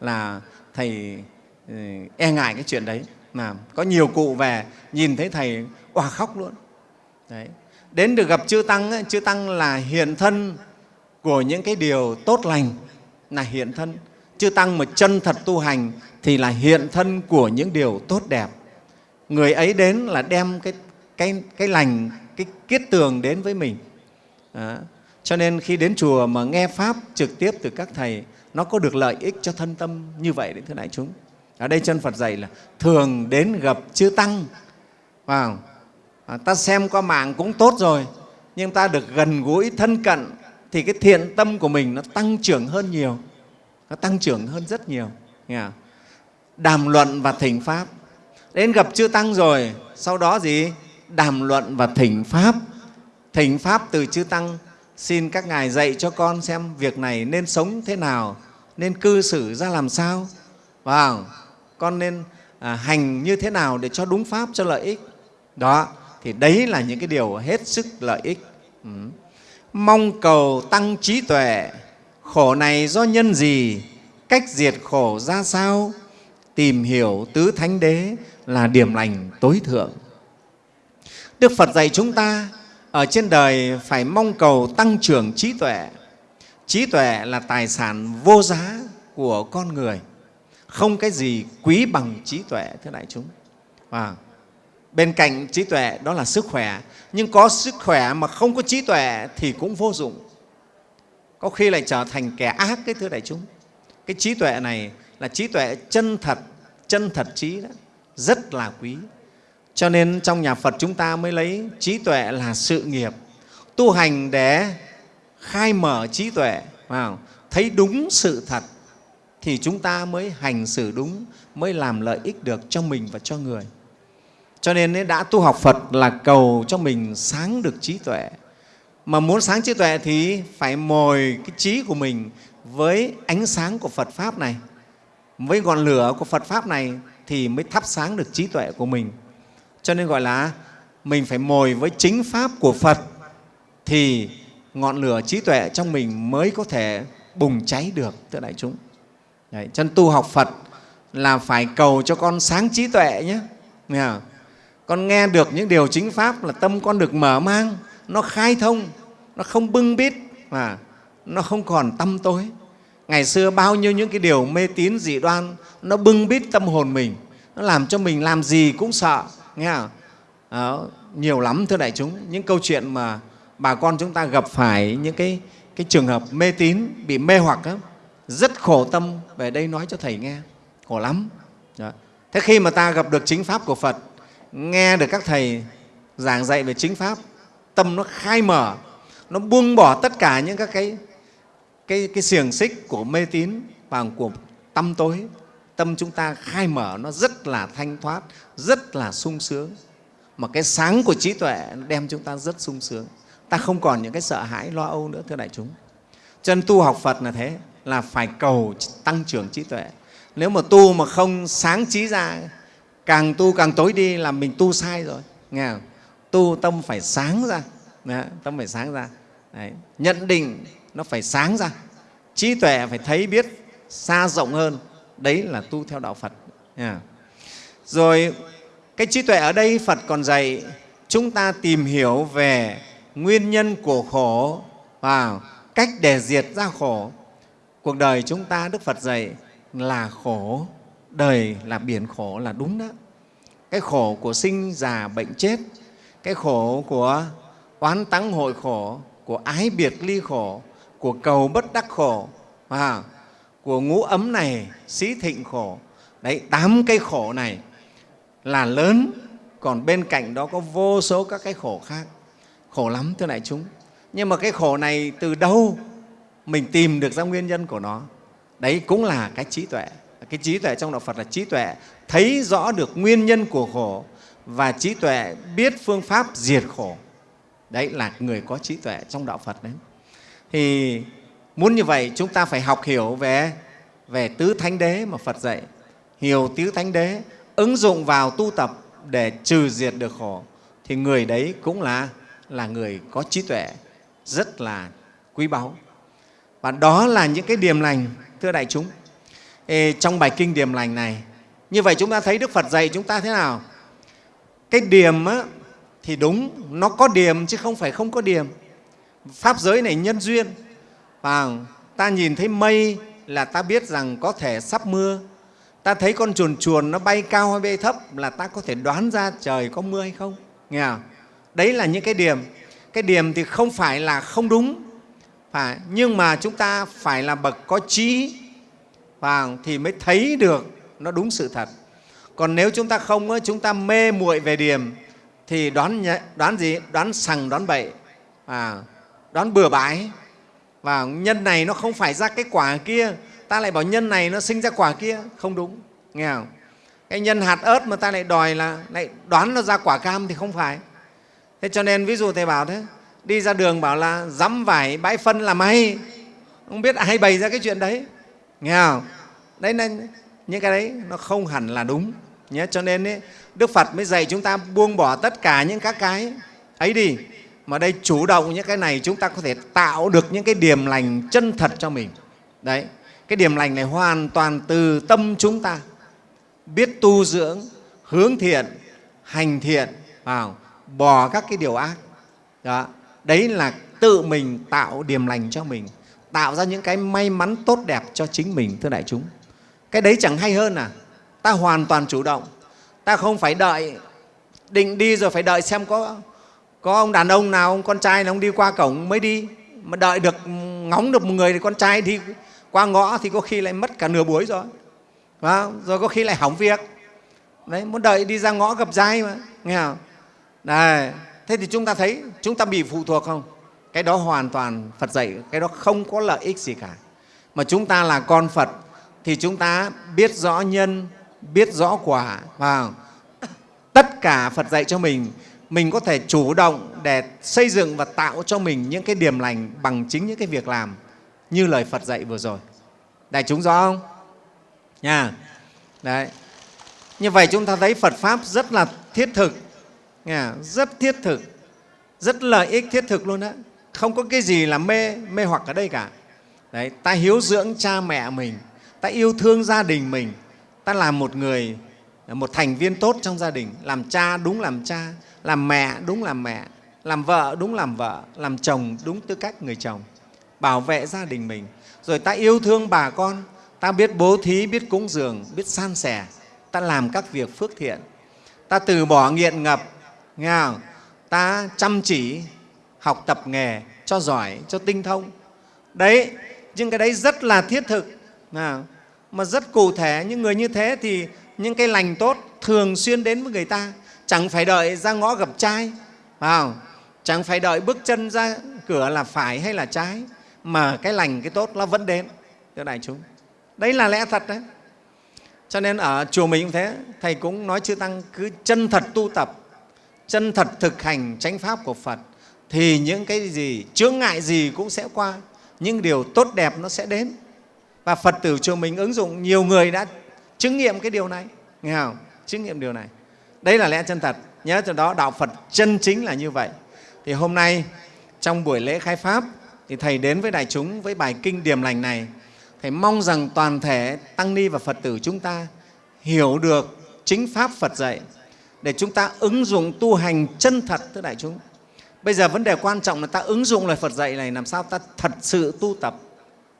S5: là thầy ừ, e ngại cái chuyện đấy. Mà có nhiều cụ về, nhìn thấy Thầy, òa khóc luôn. Đấy. Đến được gặp Chư Tăng, ấy, Chư Tăng là hiện thân của những cái điều tốt lành, là hiện thân. Chư Tăng mà chân thật tu hành thì là hiện thân của những điều tốt đẹp. Người ấy đến là đem cái, cái, cái lành, cái kiết tường đến với mình. Đó. Cho nên khi đến chùa mà nghe Pháp trực tiếp từ các Thầy, nó có được lợi ích cho thân tâm như vậy đấy thưa đại chúng. Ở đây chân Phật dạy là thường đến gặp chư Tăng. Vào, à, ta xem qua mạng cũng tốt rồi, nhưng ta được gần gũi thân cận thì cái thiện tâm của mình nó tăng trưởng hơn nhiều. Nó tăng trưởng hơn rất nhiều. Nghe không? Đàm luận và thỉnh Pháp. Đến gặp chư Tăng rồi, sau đó gì? Đàm luận và thỉnh Pháp. Thỉnh Pháp từ chư Tăng xin các ngài dạy cho con xem việc này nên sống thế nào, nên cư xử ra làm sao, vào con nên à, hành như thế nào để cho đúng pháp cho lợi ích. Đó, thì đấy là những cái điều hết sức lợi ích. Ừ. Mong cầu tăng trí tuệ, khổ này do nhân gì, cách diệt khổ ra sao, tìm hiểu tứ thánh đế là điểm lành tối thượng. Đức Phật dạy chúng ta ở trên đời phải mong cầu tăng trưởng trí tuệ. Trí tuệ là tài sản vô giá của con người. Không cái gì quý bằng trí tuệ, thưa đại chúng. Và bên cạnh trí tuệ đó là sức khỏe. Nhưng có sức khỏe mà không có trí tuệ thì cũng vô dụng. Có khi lại trở thành kẻ ác, cái thưa đại chúng. Cái trí tuệ này là trí tuệ chân thật, chân thật trí đó, rất là quý. Cho nên trong nhà Phật chúng ta mới lấy trí tuệ là sự nghiệp, tu hành để khai mở trí tuệ, vào thấy đúng sự thật thì chúng ta mới hành xử đúng, mới làm lợi ích được cho mình và cho người. Cho nên đã tu học Phật là cầu cho mình sáng được trí tuệ. Mà muốn sáng trí tuệ thì phải mồi cái trí của mình với ánh sáng của Phật Pháp này, với ngọn lửa của Phật Pháp này thì mới thắp sáng được trí tuệ của mình. Cho nên gọi là mình phải mồi với chính Pháp của Phật thì ngọn lửa trí tuệ trong mình mới có thể bùng cháy được, thưa đại chúng. Đấy, chân tu học Phật là phải cầu cho con sáng trí tuệ nhé. Nghe không? Con nghe được những điều chính Pháp là tâm con được mở mang, nó khai thông, nó không bưng bít mà nó không còn tâm tối. Ngày xưa bao nhiêu những cái điều mê tín dị đoan nó bưng bít tâm hồn mình, nó làm cho mình làm gì cũng sợ, nghe không? Đó, nhiều lắm thưa đại chúng, những câu chuyện mà bà con chúng ta gặp phải những cái, cái trường hợp mê tín, bị mê hoặc đó, rất khổ tâm về đây nói cho Thầy nghe, khổ lắm. Đó. Thế khi mà ta gặp được chính Pháp của Phật, nghe được các Thầy giảng dạy về chính Pháp, tâm nó khai mở, nó buông bỏ tất cả những các cái, cái, cái xiềng xích của mê tín và của tâm tối. Tâm chúng ta khai mở nó rất là thanh thoát, rất là sung sướng. Mà cái sáng của trí tuệ đem chúng ta rất sung sướng. Ta không còn những cái sợ hãi, lo âu nữa, thưa đại chúng. Chân tu học Phật là thế, là phải cầu tăng trưởng trí tuệ. Nếu mà tu mà không sáng trí ra, càng tu càng tối đi là mình tu sai rồi. Nghe không? Tu tâm phải sáng ra, Đấy, tâm phải sáng ra. Đấy. Nhận định nó phải sáng ra. Trí tuệ phải thấy biết xa rộng hơn. Đấy là tu theo đạo Phật. yeah. Rồi cái trí tuệ ở đây Phật còn dạy chúng ta tìm hiểu về nguyên nhân của khổ và cách để diệt ra khổ. Cuộc đời chúng ta Đức Phật dạy là khổ, đời là biển khổ là đúng đó. Cái khổ của sinh, già, bệnh, chết, cái khổ của oán tắng hội khổ, của ái biệt ly khổ, của cầu bất đắc khổ, à, của ngũ ấm này, xí thịnh khổ. Đấy, tám cái khổ này là lớn, còn bên cạnh đó có vô số các cái khổ khác. Khổ lắm thưa đại chúng. Nhưng mà cái khổ này từ đâu mình tìm được ra nguyên nhân của nó? Đấy cũng là cái trí tuệ. Cái trí tuệ trong Đạo Phật là trí tuệ thấy rõ được nguyên nhân của khổ và trí tuệ biết phương pháp diệt khổ. Đấy là người có trí tuệ trong Đạo Phật đấy. Thì muốn như vậy chúng ta phải học hiểu về, về tứ thánh đế mà Phật dạy. Hiểu tứ thánh đế, ứng dụng vào tu tập để trừ diệt được khổ thì người đấy cũng là, là người có trí tuệ rất là quý báu. Và đó là những cái điềm lành, thưa đại chúng. Trong bài kinh điềm lành này như vậy chúng ta thấy đức phật dạy chúng ta thế nào? Cái điểm á, thì đúng nó có điểm chứ không phải không có điểm. Pháp giới này nhân duyên. Và ta nhìn thấy mây là ta biết rằng có thể sắp mưa. Ta thấy con chuồn chuồn nó bay cao hay bay thấp là ta có thể đoán ra trời có mưa hay không. Nghe không? đấy là những cái điểm. Cái điểm thì không phải là không đúng. Phải nhưng mà chúng ta phải là bậc có trí và thì mới thấy được nó đúng sự thật. Còn nếu chúng ta không chúng ta mê muội về điểm thì đoán đoán gì? Đoán sằng đoán bậy. À, đoán bừa bãi. Và nhân này nó không phải ra cái quả kia ta lại bảo nhân này nó sinh ra quả kia. Không đúng nghe không? Cái nhân hạt ớt mà ta lại đòi là lại đoán nó ra quả cam thì không phải. Thế cho nên ví dụ thầy bảo thế đi ra đường bảo là dắm vải bãi phân là may. Không biết ai bày ra cái chuyện đấy nghe không? Đấy nên những cái đấy nó không hẳn là đúng nhé. Cho nên ấy, đức phật mới dạy chúng ta buông bỏ tất cả những các cái ấy đi. Mà đây chủ động những cái này chúng ta có thể tạo được những cái điểm lành chân thật cho mình. Đấy cái điểm lành này hoàn toàn từ tâm chúng ta. Biết tu dưỡng hướng thiện hành thiện vào bỏ các cái điều ác. Đó đấy là tự mình tạo điểm lành cho mình tạo ra những cái may mắn tốt đẹp cho chính mình, thưa đại chúng. Cái đấy chẳng hay hơn à. Ta hoàn toàn chủ động. Ta không phải đợi, định đi rồi phải đợi xem có có ông đàn ông nào, ông con trai nào, ông đi qua cổng mới đi. Mà đợi được, ngóng được một người thì con trai đi qua ngõ thì có khi lại mất cả nửa buổi rồi. Và rồi có khi lại hỏng việc. Đấy, muốn đợi đi ra ngõ gặp dai mà. Nghe không? Đấy thế thì chúng ta thấy, chúng ta bị phụ thuộc không? Cái đó hoàn toàn phật dạy, cái đó không có lợi ích gì cả. Mà chúng ta là con phật thì chúng ta biết rõ nhân, biết rõ quả và tất cả phật dạy cho mình mình có thể chủ động để xây dựng và tạo cho mình những cái điểm lành bằng chính những cái việc làm như lời phật dạy vừa rồi. Đại chúng rõ không? Nha. Đấy. Như vậy chúng ta thấy phật pháp rất là thiết thực. Nha, rất thiết thực, rất lợi ích thiết thực luôn đó không có cái gì là mê mê hoặc ở đây cả. Đấy, ta hiếu dưỡng cha mẹ mình, ta yêu thương gia đình mình, ta làm một người, một thành viên tốt trong gia đình. Làm cha đúng làm cha, làm mẹ đúng làm mẹ, làm vợ đúng làm vợ, làm chồng đúng tư cách người chồng. Bảo vệ gia đình mình. Rồi ta yêu thương bà con, ta biết bố thí, biết cúng dường, biết san sẻ, ta làm các việc phước thiện. Ta từ bỏ nghiện ngập, nghe không? ta chăm chỉ học tập nghề, cho giỏi, cho tinh thông. Đấy, nhưng cái đấy rất là thiết thực. Mà rất cụ thể, những người như thế thì những cái lành tốt thường xuyên đến với người ta. Chẳng phải đợi ra ngõ gặp trai à không? chẳng phải đợi bước chân ra cửa là phải hay là trái, mà cái lành, cái tốt nó vẫn đến. Thưa đại chúng, đấy là lẽ thật đấy. Cho nên ở chùa mình cũng thế, thầy cũng nói chư tăng cứ chân thật tu tập, chân thật thực hành chánh pháp của phật thì những cái gì, chướng ngại gì cũng sẽ qua những điều tốt đẹp nó sẽ đến. Và phật tử chùa mình ứng dụng, nhiều người đã chứng nghiệm cái điều này. Nghe không? Chứng nghiệm điều này. Đấy là lẽ chân thật. Nhớ từ đó, đạo phật chân chính là như vậy. Thì hôm nay, trong buổi lễ khai pháp, thì thầy đến với đại chúng với bài kinh điểm lành này. Thầy mong rằng toàn thể tăng ni và phật tử chúng ta hiểu được chính pháp phật dạy, để chúng ta ứng dụng tu hành chân thật, thưa đại chúng bây giờ vấn đề quan trọng là ta ứng dụng lời phật dạy này làm sao ta thật sự tu tập.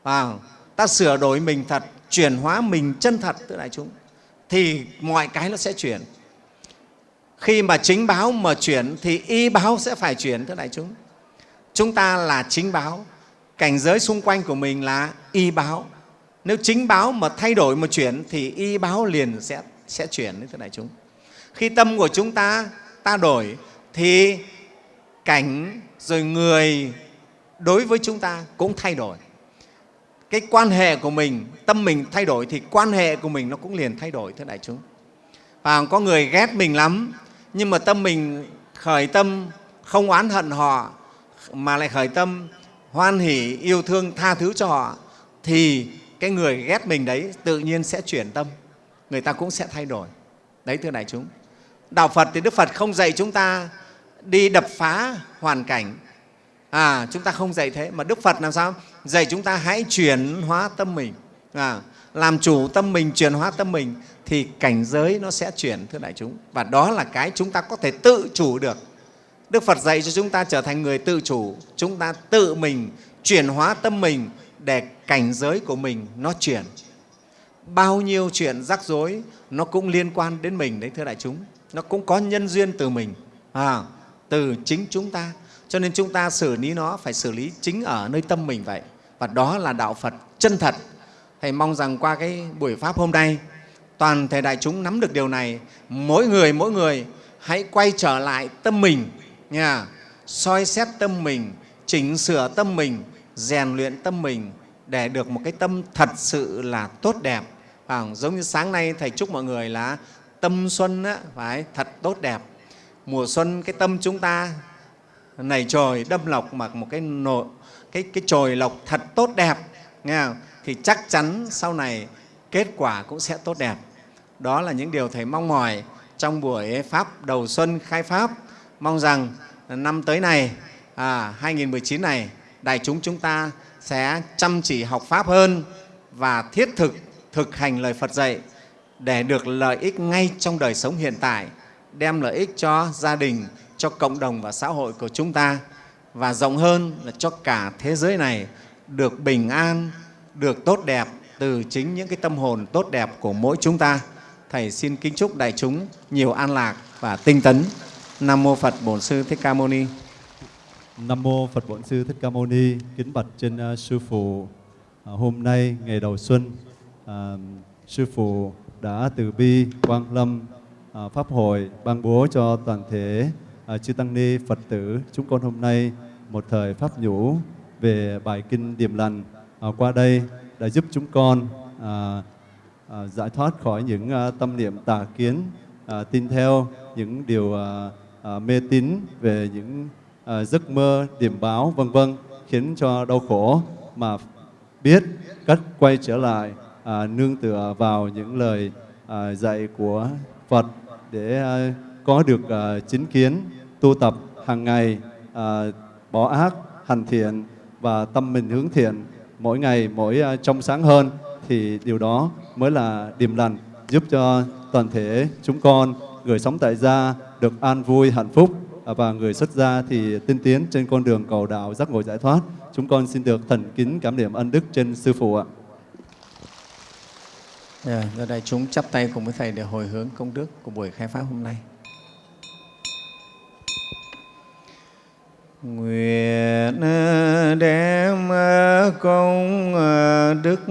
S5: Vào ta sửa đổi mình thật, chuyển hóa mình chân thật thưa đại chúng. Thì mọi cái nó sẽ chuyển. Khi mà chính báo mà chuyển thì y báo sẽ phải chuyển thưa đại chúng. Chúng ta là chính báo. Cảnh giới xung quanh của mình là y báo. Nếu chính báo mà thay đổi mà chuyển thì y báo liền sẽ sẽ chuyển thưa đại chúng. Khi tâm của chúng ta ta đổi thì cảnh, rồi người đối với chúng ta cũng thay đổi. Cái quan hệ của mình, tâm mình thay đổi thì quan hệ của mình nó cũng liền thay đổi, thưa đại chúng. Và có người ghét mình lắm, nhưng mà tâm mình khởi tâm, không oán hận họ, mà lại khởi tâm hoan hỷ yêu thương, tha thứ cho họ, thì cái người ghét mình đấy tự nhiên sẽ chuyển tâm. Người ta cũng sẽ thay đổi. Đấy, thưa đại chúng. Đạo phật thì đức phật không dạy chúng ta đi đập phá hoàn cảnh à chúng ta không dạy thế mà đức phật làm sao dạy chúng ta hãy chuyển hóa tâm mình à, làm chủ tâm mình, chuyển hóa tâm mình thì cảnh giới nó sẽ chuyển thưa đại chúng. Và đó là cái chúng ta có thể tự chủ được. Đức Phật dạy cho chúng ta trở thành người tự chủ, chúng ta tự mình chuyển hóa tâm mình để cảnh giới của mình nó chuyển. Bao nhiêu chuyện rắc rối nó cũng liên quan đến mình đấy thưa đại chúng. Nó cũng có nhân duyên từ mình, à, từ chính chúng ta. Cho nên chúng ta xử lý nó phải xử lý chính ở nơi tâm mình vậy. Và đó là đạo Phật chân thật. Thầy mong rằng qua cái buổi Pháp hôm nay, toàn thể đại chúng nắm được điều này. Mỗi người, mỗi người hãy quay trở lại tâm mình, nha, soi xét tâm mình, chỉnh sửa tâm mình, rèn luyện tâm mình để được một cái tâm thật sự là tốt đẹp. À, giống như sáng nay Thầy chúc mọi người là tâm xuân á, phải thật tốt đẹp. Mùa xuân cái tâm chúng ta nảy trời đâm lọc mặc một cái nộ, cái cái trời lọc thật tốt đẹp nghe không? thì chắc chắn sau này kết quả cũng sẽ tốt đẹp. Đó là những điều Thầy mong mỏi trong buổi Pháp đầu xuân khai Pháp. Mong rằng năm tới này, à, 2019 này, đại chúng chúng ta sẽ chăm chỉ học Pháp hơn và thiết thực thực hành lời Phật dạy để được lợi ích ngay trong đời sống hiện tại, đem lợi ích cho gia đình, cho cộng đồng và xã hội của chúng ta và rộng hơn là cho cả thế giới này được bình an, được tốt đẹp từ chính những cái tâm hồn tốt đẹp của mỗi chúng ta. Thầy xin kính chúc đại chúng nhiều an lạc và tinh tấn. Nam mô Phật Bổn Sư Thích Ca Mâu Ni.
S2: Nam mô Phật Bổn Sư Thích Ca Mâu Ni. Kính bạch trên uh, sư phụ. uh, hôm nay ngày đầu xuân, uh, sư phụ đã từ bi quan lâm À, pháp hội ban bố cho toàn thể à, chư tăng ni Phật tử chúng con hôm nay một thời pháp nhũ về bài kinh điềm lành. À, qua đây đã giúp chúng con giải thoát khỏi những tâm niệm tà kiến tin theo những điều mê tín về những giấc mơ điềm báo vân vân khiến cho đau khổ mà biết cách quay trở lại à, nương tựa vào những lời à, dạy của Phật để ờ, có được ờ, chính kiến, tu tập hàng ngày ờ, bỏ ác, hành thiện và tâm mình hướng thiện, mỗi ngày, mỗi trong sáng hơn, thì điều đó mới là điềm lành, giúp cho toàn thể chúng con, người sống tại gia được an vui, hạnh phúc và người xuất gia thì tinh tiến trên con đường cầu đạo giác ngộ giải thoát. Chúng con xin được thần kính cảm niệm ân đức trên sư phụ ạ.
S5: Dạ, yeah, giờ đại chúng chắp tay cùng với Thầy để hồi hướng công đức của buổi khai Pháp hôm nay. Nguyện ờ, đem ờ, công ờ, đức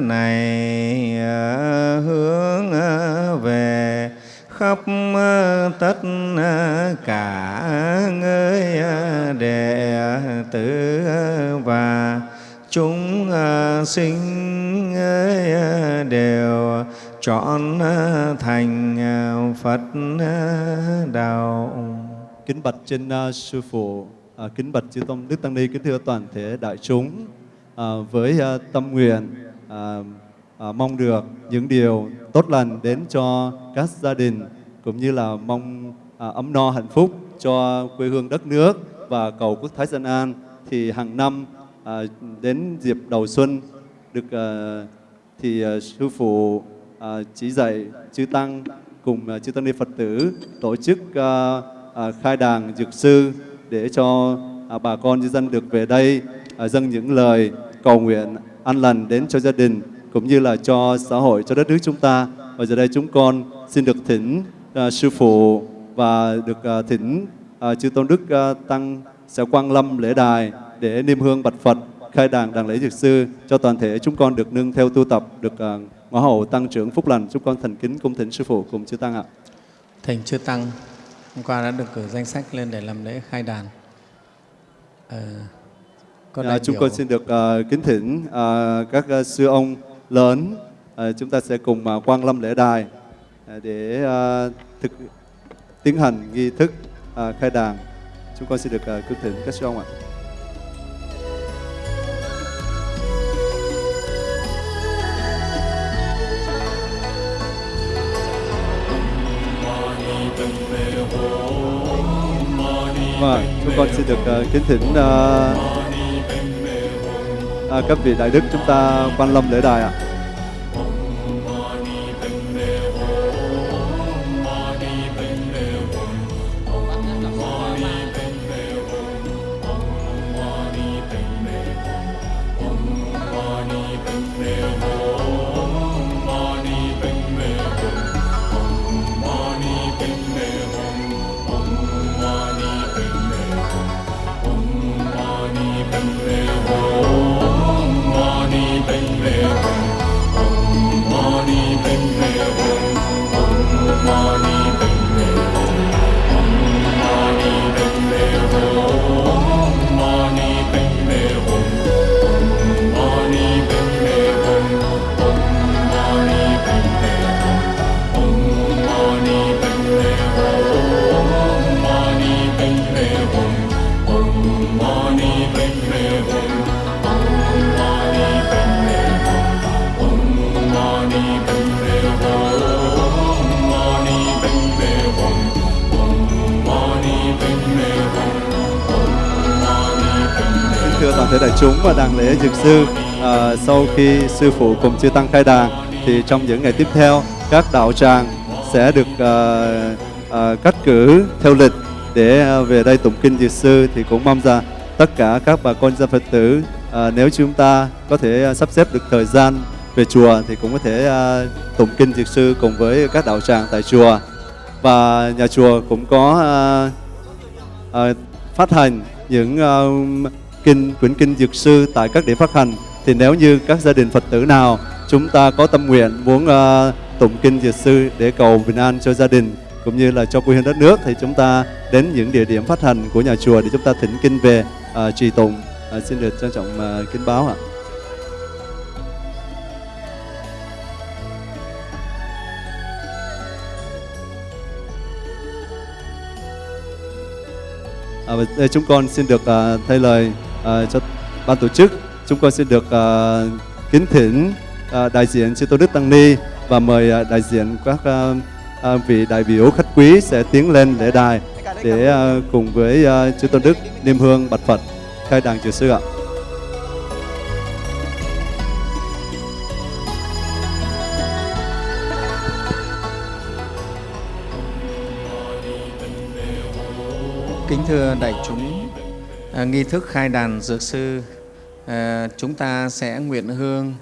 S5: này hướng về khắp tất cả người đệ tử và chúng à, sinh à, đều chọn à, thành Phật đạo.
S2: Kính bạch trên uh, sư phụ, uh, kính bạch chư tôn đức tăng ni, kính thưa toàn thể đại chúng uh, với uh, tâm nguyện uh, uh, mong được những điều tốt lành đến cho các gia đình cũng như là mong uh, ấm no hạnh phúc cho quê hương đất nước và cầu quốc thái dân an thì hàng năm à, đến dịp đầu xuân được à, thì à, sư phụ à, chỉ dạy chư tăng cùng à, chư tăng ni Phật tử tổ chức à, à, khai đàn dược sư để cho à, bà con nhân dân được về đây à, dâng những lời cầu nguyện an lành đến cho gia đình cũng như là cho xã hội cho đất nước chúng ta. Và giờ đây chúng con xin được thỉnh à, sư phụ và được à, thỉnh à, chư tôn đức à, tăng sẽ quang lâm lễ đài để niêm hương bạch Phật khai đàn đàn lễ dược sư cho toàn thể chúng con được nương theo tu tập được uh, ngõ hậu tăng trưởng phúc lành. Chúng con thành kính cung thỉnh sư phụ cùng chư tăng ạ.
S5: Thầy Chư Tăng hôm qua đã được cử danh sách lên để làm lễ khai đàn. Ờ,
S2: à,
S5: đại
S2: chúng
S5: biểu-
S2: con xin được uh, kính thỉnh uh, các uh, sư ông lớn. Uh, chúng ta sẽ cùng uh, quang lâm lễ đài uh, để uh, thực tiến hành nghi thức uh, khai đàn. Chúng con xin được uh, kính thỉnh các sư ông ạ Vâng, chúng con xin được uh, kính thỉnh uh, uh, các vị đại đức chúng ta quan lâm lễ đài ạ. À. thưa đại chúng và đàn lễ dược sư à, sau khi sư phụ cùng chư tăng khai đàn thì trong những ngày tiếp theo các đạo tràng sẽ được à, à, cắt cử theo lịch để à, về đây tụng kinh dược sư. Thì cũng mong rằng tất cả các bà con dân Phật tử à, nếu chúng ta có thể sắp xếp được thời gian về chùa thì cũng có thể à, tụng kinh dược sư cùng với các đạo tràng tại chùa. Và nhà chùa cũng có à, à, phát hành những uh, kinh quyển kinh dược sư tại các điểm phát hành. Thì nếu như các gia đình Phật tử nào chúng ta có tâm nguyện muốn uh, tụng kinh dược sư để cầu bình an cho gia đình cũng như là cho quê hương đất nước thì chúng ta đến những địa điểm phát hành của nhà chùa để chúng ta thỉnh kinh về uh, trì tụng. Uh, xin được trân trọng uh, kính báo ạ. À, đây chúng con xin được uh, thay lời. Ờ, cho ban tổ chức. Chúng con xin được uh, kính thỉnh uh, đại diện chư Tôn Đức Tăng Ni và mời uh, đại diện các uh, uh, vị đại biểu khách quý sẽ tiến lên lễ đài để uh, cùng với uh, chư Tôn Đức niêm hương bạch Phật khai đàn chư sư ạ.
S5: Kính thưa đại chúng, à, nghi thức khai đàn dược sư, à, chúng ta sẽ nguyện hương,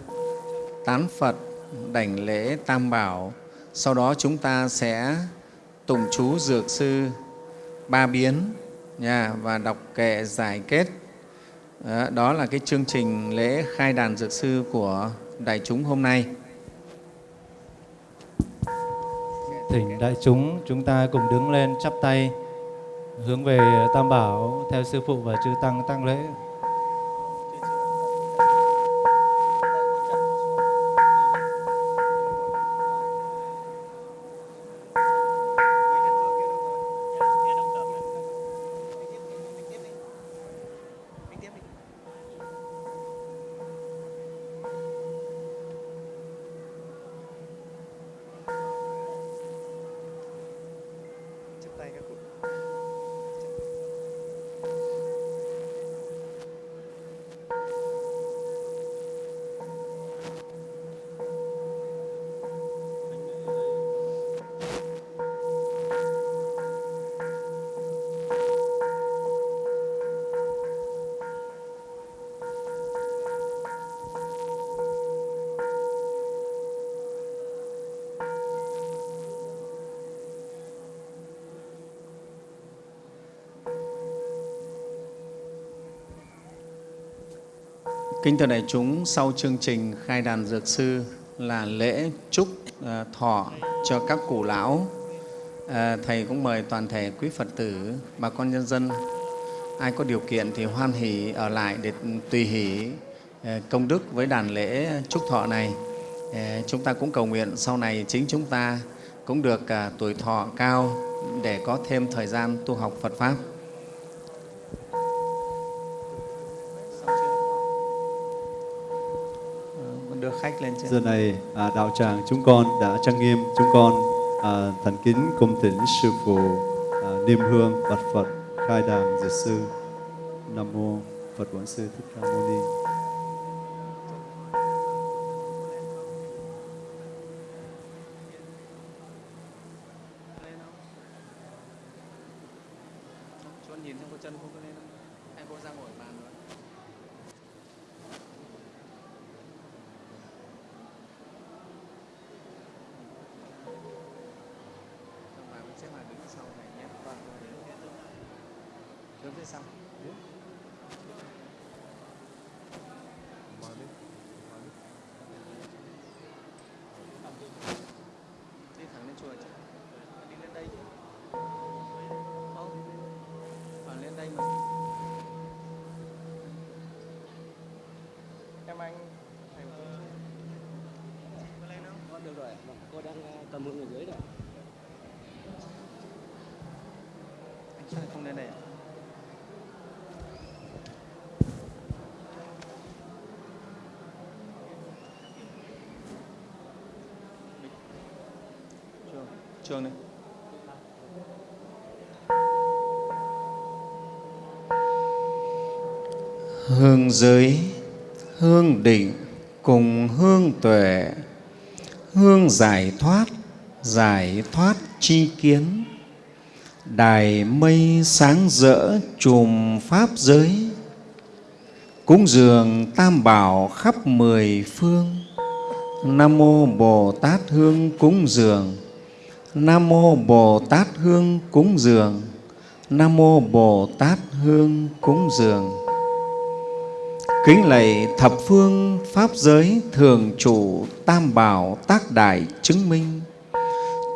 S5: tán Phật, đảnh lễ Tam Bảo. Sau đó chúng ta sẽ tụng chú dược sư ba biến nha, và đọc kệ giải kết. Đó, đó là cái chương trình lễ khai đàn dược sư của đại chúng hôm nay.
S6: Thỉnh đại chúng chúng ta cùng đứng lên chắp tay hướng về Tam Bảo theo sư phụ và chư tăng tăng lễ.
S5: Kính thưa đại chúng, sau chương trình khai đàn dược sư là lễ chúc à, thọ cho các cụ lão. À, Thầy cũng mời toàn thể quý Phật tử, bà con nhân dân, ai có điều kiện thì hoan hỷ ở lại để tùy hỷ à, công đức với đàn lễ chúc thọ này. À, Chúng ta cũng cầu nguyện sau này chính chúng ta cũng được à, tuổi thọ cao để có thêm thời gian tu học Phật Pháp. Khách lên trên.
S2: Giờ này à, đạo tràng chúng con đã trang nghiêm chúng con à, thành kính cung thỉnh sư phụ à, niêm hương bạch Phật khai đàn dược sư Nam mô Phật Bổn Sư Thích Ca Mâu Ni.
S5: Cho nhìn xem có chân không có lên không? Hay cô ra ngồi bàn nữa? Xong bà cũng xếp hàng đứng sau này nhé. Vâng. Đứng phía sau. Đi thẳng lên chùa chứ. Đi lên đây chứ. Không. Vào lên đây mà. Em anh thầy một chút. Có lên không?
S7: Con được rồi, vâng, cô đang ờ, cầm hướng ở dưới rồi.
S5: Anh sao không lên đây ạ? Trương, Trương đây.
S7: Vâng
S5: hương giới, hương định cùng hương tuệ, hương giải thoát giải thoát chi kiến. Đài mây sáng rỡ chùm pháp giới, cúng dường tam bảo khắp mười phương. Nam mô bồ tát hương cúng dường, nam mô bồ tát hương cúng dường, nam mô bồ tát hương cúng dường kính lạy thập phương pháp giới thường trụ tam bảo tác đại chứng minh.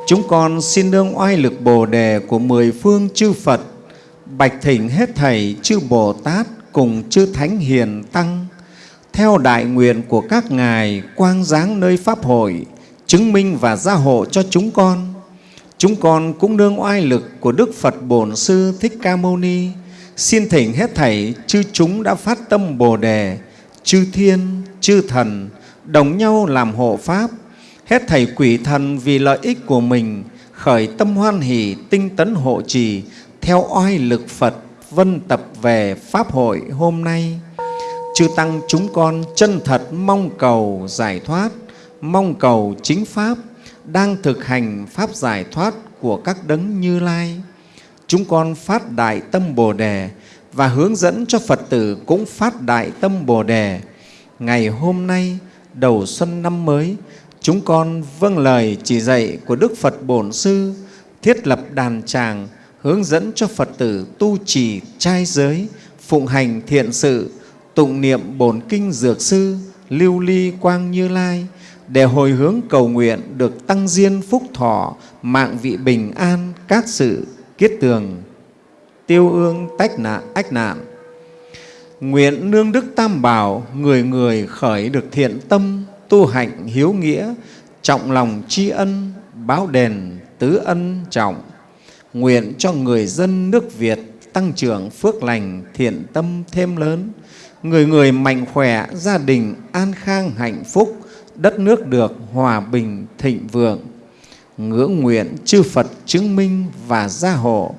S5: Chúng con xin nương oai lực bồ đề của mười phương chư phật, bạch thỉnh hết thầy chư bồ tát cùng chư thánh hiền tăng, theo đại nguyện của các ngài quang giáng nơi pháp hội, chứng minh và gia hộ cho chúng con. Chúng con cũng nương oai lực của đức phật bổn sư thích ca mâu ni xin thỉnh hết thảy chư chúng đã phát tâm bồ đề, chư thiên, chư thần, đồng nhau làm hộ pháp. Hết thảy quỷ thần vì lợi ích của mình, khởi tâm hoan hỷ, tinh tấn hộ trì, theo oai lực phật vân tập về pháp hội hôm nay. Chư tăng chúng con chân thật mong cầu giải thoát, mong cầu chính pháp, đang thực hành pháp giải thoát của các đấng như lai chúng con phát đại tâm bồ đề và hướng dẫn cho phật tử cũng phát đại tâm bồ đề. Ngày hôm nay, đầu xuân năm mới, chúng con vâng lời chỉ dạy của đức phật bổn sư, thiết lập đàn tràng, hướng dẫn cho phật tử tu trì trai giới, phụng hành thiện sự, tụng niệm bổn kinh dược sư, lưu ly quang như lai để hồi hướng cầu nguyện được tăng diên phúc thọ, mạng vị bình an, các sự kiết tường, tiêu ương tách nạn ách nạn nguyện nương đức tam bảo, người người khởi được thiện tâm, tu hạnh hiếu nghĩa, trọng lòng tri ân, báo đền tứ ân trọng. Nguyện cho người dân nước Việt tăng trưởng phước lành, thiện tâm thêm lớn. Người người mạnh khỏe, gia đình an khang hạnh phúc, đất nước được hòa bình thịnh vượng ngưỡng nguyện chư Phật chứng minh và gia hộ.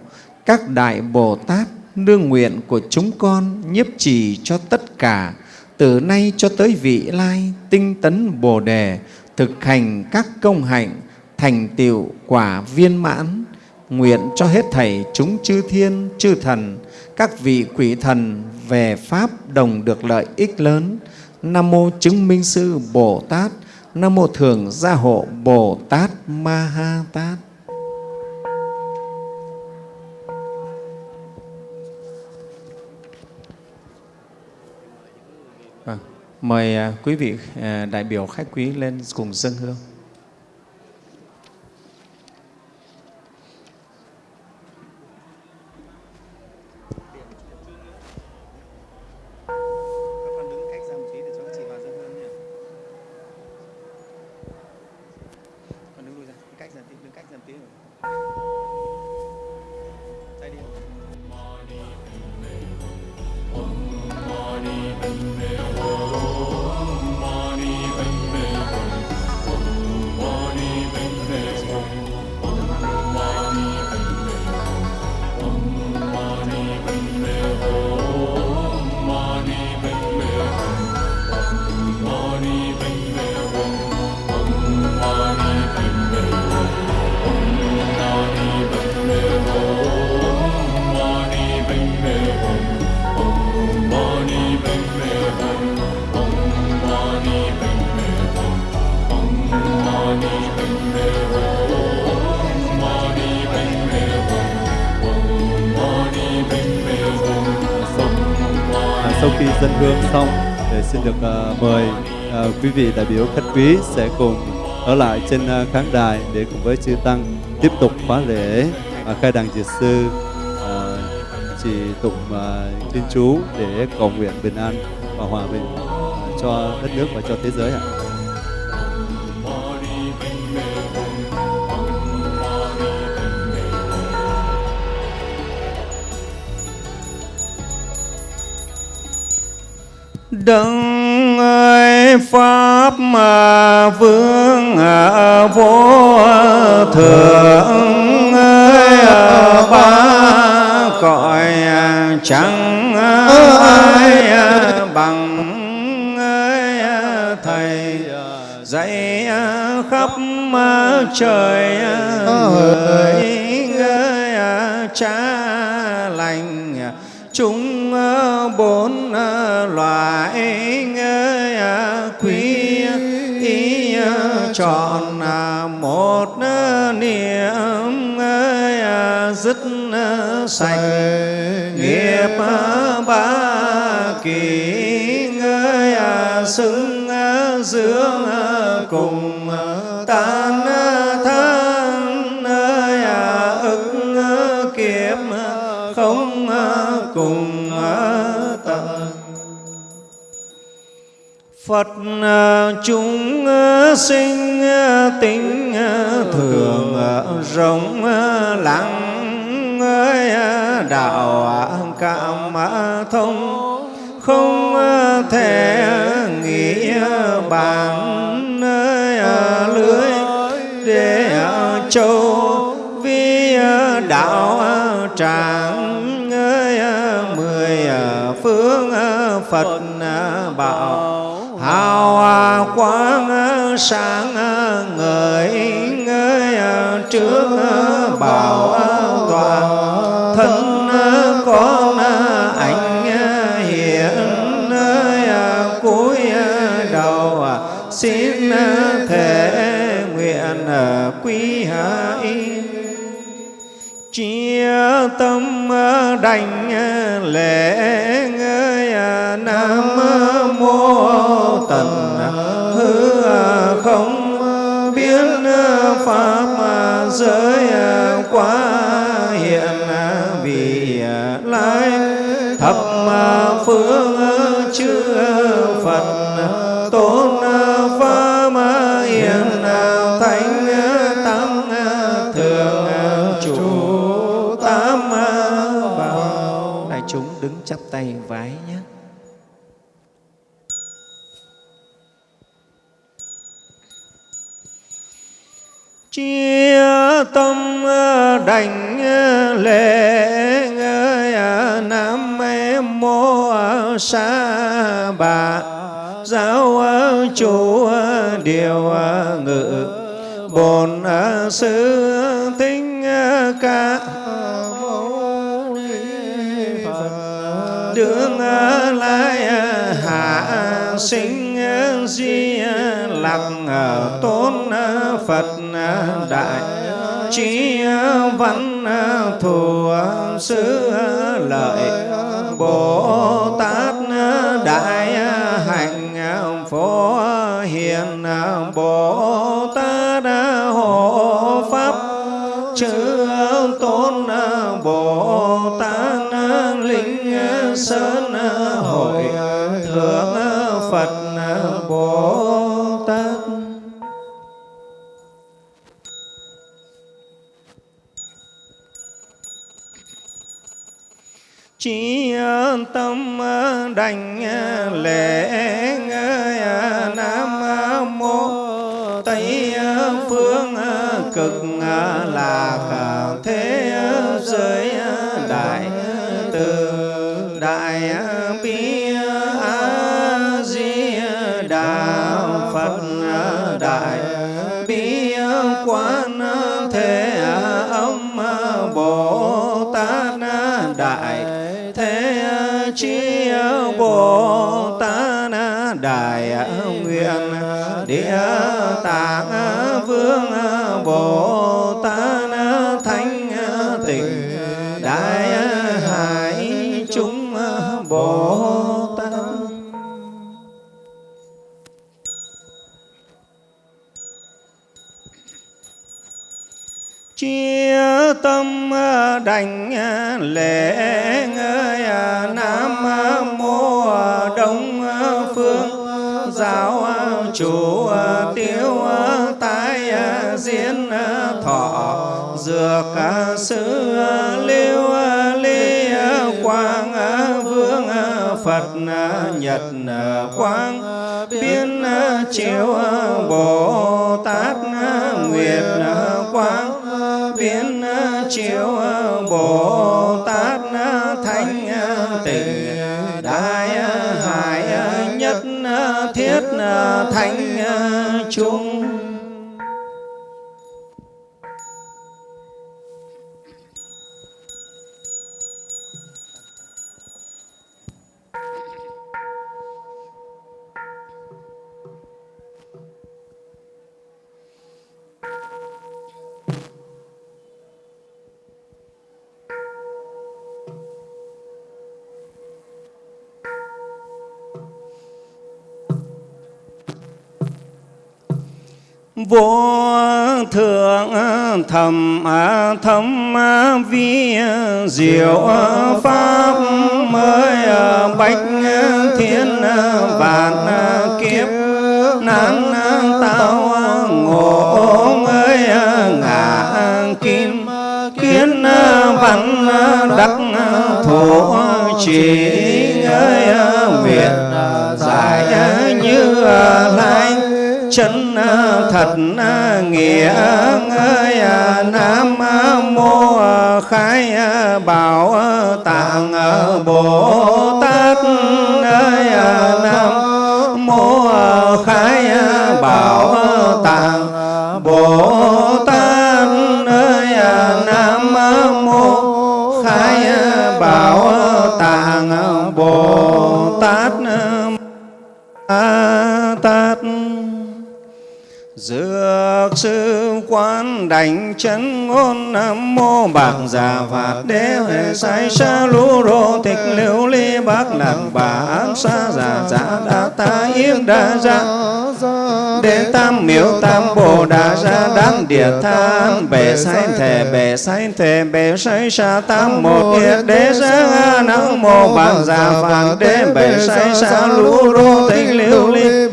S5: Các đại Bồ Tát nương nguyện của chúng con nhiếp trì cho tất cả, từ nay cho tới vị lai tinh tấn Bồ đề, thực hành các công hạnh, thành tựu quả viên mãn. Nguyện cho hết thảy chúng chư thiên, chư thần, các vị quỷ thần về pháp đồng được lợi ích lớn. Nam mô chứng minh sư bồ tát nam mô thường gia hộ bồ tát ma ha tát. À, mời à, quý vị à, đại biểu khách quý lên cùng dâng hương.
S2: Quý vị đại biểu khách quý sẽ cùng ở lại trên à, khán đài để cùng với chư tăng tiếp tục khóa lễ à, khai đàn diệt sư à, chỉ tụng à, thiên chú để cầu nguyện bình an và hòa bình à, cho đất nước và cho thế giới ạ.
S5: À. Phật à, chúng à, sinh à, tính thường rộng lặng đạo cảm thông, không thể nghĩ bàn lưới, để châu, vi đạo tràng hào quang sáng ngời ngơi trước bảo toàn. Thân con anh hiện cuối đầu, xin thể nguyện quý hãy. Chia tâm đành lễ ngơi nam mô tận. Hư à, không à, biết à, pháp giới quá hiện vì lai thập phương chư phật tôn pháp hiện thánh tăng thượng chủ, tam bảo. Đại chúng đứng chắp tay. Đảnh lễ à, nam mô sa bà. Giáo chủ điều ngự, bổn sư tinh ca đương phật. Đường lai hạ sinh di lặng à, tôn phật đại trí văn thù sư lợi bồ tát đại hạnh phổ hiền bồ tát hộ pháp chư tôn bồ tát linh sơn tâm ờ, đành ờ, lễ ờ, nam mô tây phương cực lạc thế chi bồ tát đại nguyện địa tạng vương bồ tát thánh tịnh đại hải chúng bồ tát chia tâm đảnh lễ nam mô đông phương giáo chủ tiêu tái diễn thọ dược sư liêu ly quang vương phật nhật quang biên chiếu bồ tát nguyệt quang biến chiếu bồ tình đại hải nhất thiết thánh chung vô thượng thầm thâm vi diệu pháp mới bách thiên vạn kiếp nan tao ngộ mới ngã kim kiến văn đắc thổ chỉ ơi nguyện giải như lai chân thật nghĩa ơi à, à, nam mô à, khai bảo tạng bồ tát ơi nam, mô khai bảo tạng, bồ tát ơi nam mô khai bảo tạng bồ tát tát Dược sư quan đảnh chân ngôn Nam mô bạc dạ già và đế huệ sai sa lũ rô tịch liễu ly bác lạc bà án sa già giả đa ta yên đa ra Đế tam miếu tam bồ đà ra đán địa tham bệ sai thể bệ sai thể bệ sai sa tam một yết đế ra nam mô bạc già vàng đế bệ sai sa lũ rô tịch liễu ly.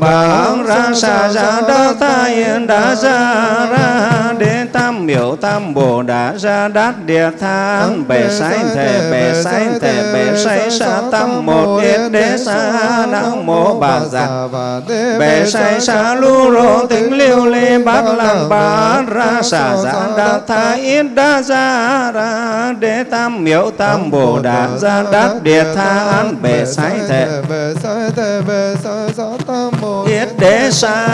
S5: Bà ra sa ra đa ta yên đa ra ra đế tam miếu tam bồ đà ra đát địa tham bệ sai thể bệ sai thể bệ sai sa tam một yết đế sa nam mô bà già bể sai sa lu rô tính liêu lê bát lăng bá ra sa giã đa tha yên đa ra ra đế tam miễu tam bồ đà gia đát địa than bể sai thể yết đế sa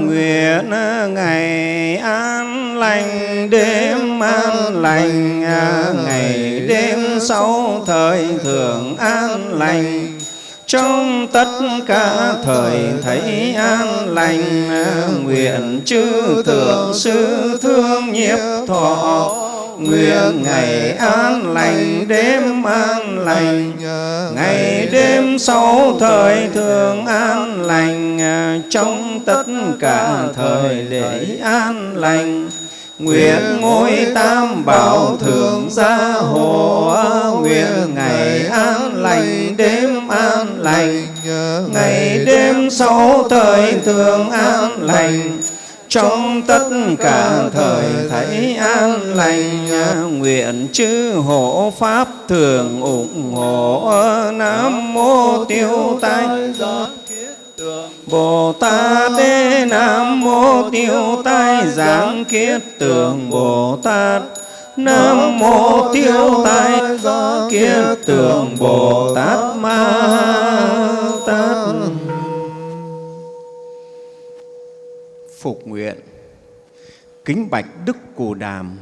S5: nguyện ngày an lành đêm an lành ngày đêm sau thời thường an lành trong tất cả thời thấy an lành, nguyện chư thượng sư thương nhiếp thọ. Nguyện ngày an lành, đêm an lành. Ngày đêm sau thời thường an lành, trong tất cả thời để an lành nguyện ngôi tam bảo thường gia hộ, nguyện ngày an lành, đêm an lành. Ngày đêm sau thời thường an lành, trong tất cả thời thấy an lành. Nguyện chư hộ pháp thường ủng hộ, nam mô tiêu tai Bồ Tát Đế Nam Mô Tiêu Tai Giáng Kiết Tường Bồ Tát. Nam Mô Tiêu Tai Kiết Tường Bồ Tát Ma Tát Phục nguyện. Kính bạch Đức Cù Đàm,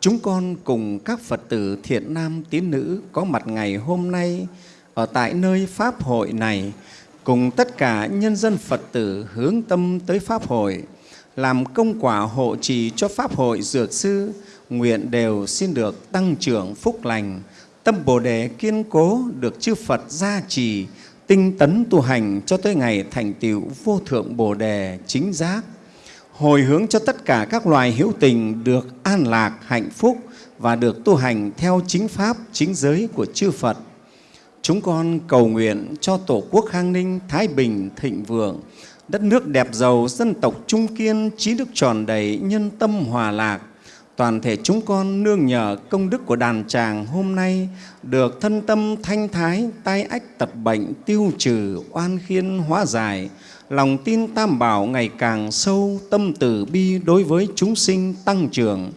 S5: Chúng con cùng các Phật tử thiện nam tín nữ có mặt ngày hôm nay ở tại nơi Pháp hội này cùng tất cả nhân dân Phật tử hướng tâm tới Pháp hội, làm công quả hộ trì cho Pháp hội Dược Sư, nguyện đều xin được tăng trưởng phúc lành, tâm Bồ Đề kiên cố được chư Phật gia trì, tinh tấn tu hành cho tới ngày thành tựu vô thượng Bồ Đề chính giác, hồi hướng cho tất cả các loài hữu tình được an lạc, hạnh phúc và được tu hành theo chính pháp, chính giới của chư Phật. Chúng con cầu nguyện cho Tổ quốc Khang Ninh thái bình thịnh vượng, đất nước đẹp giàu, dân tộc trung kiên, trí đức tròn đầy, nhân tâm hòa lạc. Toàn thể chúng con nương nhờ công đức của đàn tràng hôm nay được thân tâm thanh thái, tai ách tật bệnh tiêu trừ, oan khiên hóa giải, lòng tin tam bảo ngày càng sâu, tâm từ bi đối với chúng sinh tăng trưởng.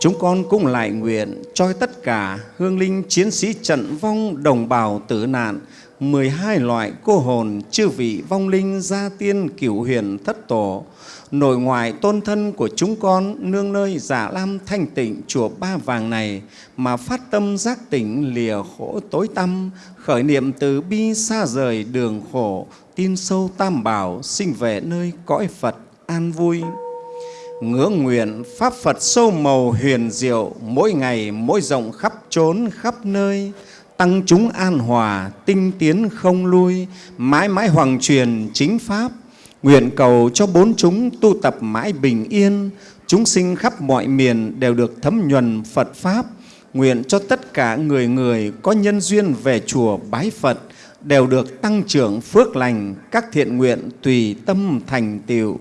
S5: Chúng con cũng lại nguyện cho tất cả hương linh chiến sĩ trận vong đồng bào tử nạn 12 loại cô hồn chư vị vong linh gia tiên cửu huyền thất tổ, nội ngoại tôn thân của chúng con nương nơi giả lam thanh tịnh chùa ba vàng này mà phát tâm giác tỉnh lìa khổ tối tăm, khởi niệm từ bi xa rời đường khổ, tin sâu tam bảo sinh về nơi cõi phật an vui ngưỡng nguyện, pháp phật sâu màu huyền diệu, mỗi ngày, mỗi rộng khắp trốn khắp nơi. Tăng chúng an hòa, tinh tiến không lui, mãi mãi hoàng truyền chính pháp. Nguyện cầu cho bốn chúng tu tập mãi bình yên. Chúng sinh khắp mọi miền đều được thấm nhuần phật pháp. Nguyện cho tất cả người người có nhân duyên về chùa bái phật đều được tăng trưởng phước lành. Các thiện nguyện tùy tâm thành tựu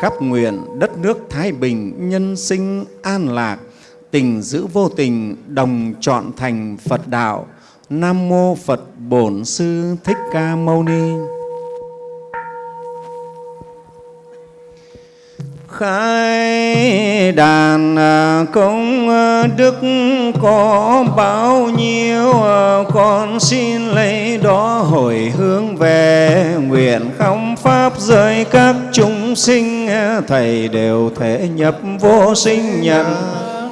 S5: khắp nguyện đất nước thái bình nhân sinh an lạc, tình giữ vô tình đồng chọn thành phật đạo. Nam mô phật bổn sư thích ca mâu ni. Khai đàn à, công à, đức có bao nhiêu à, con xin lấy đó hồi hướng về. Nguyện không pháp rơi các chúng sinh thầy đều thể nhập vô sinh nhận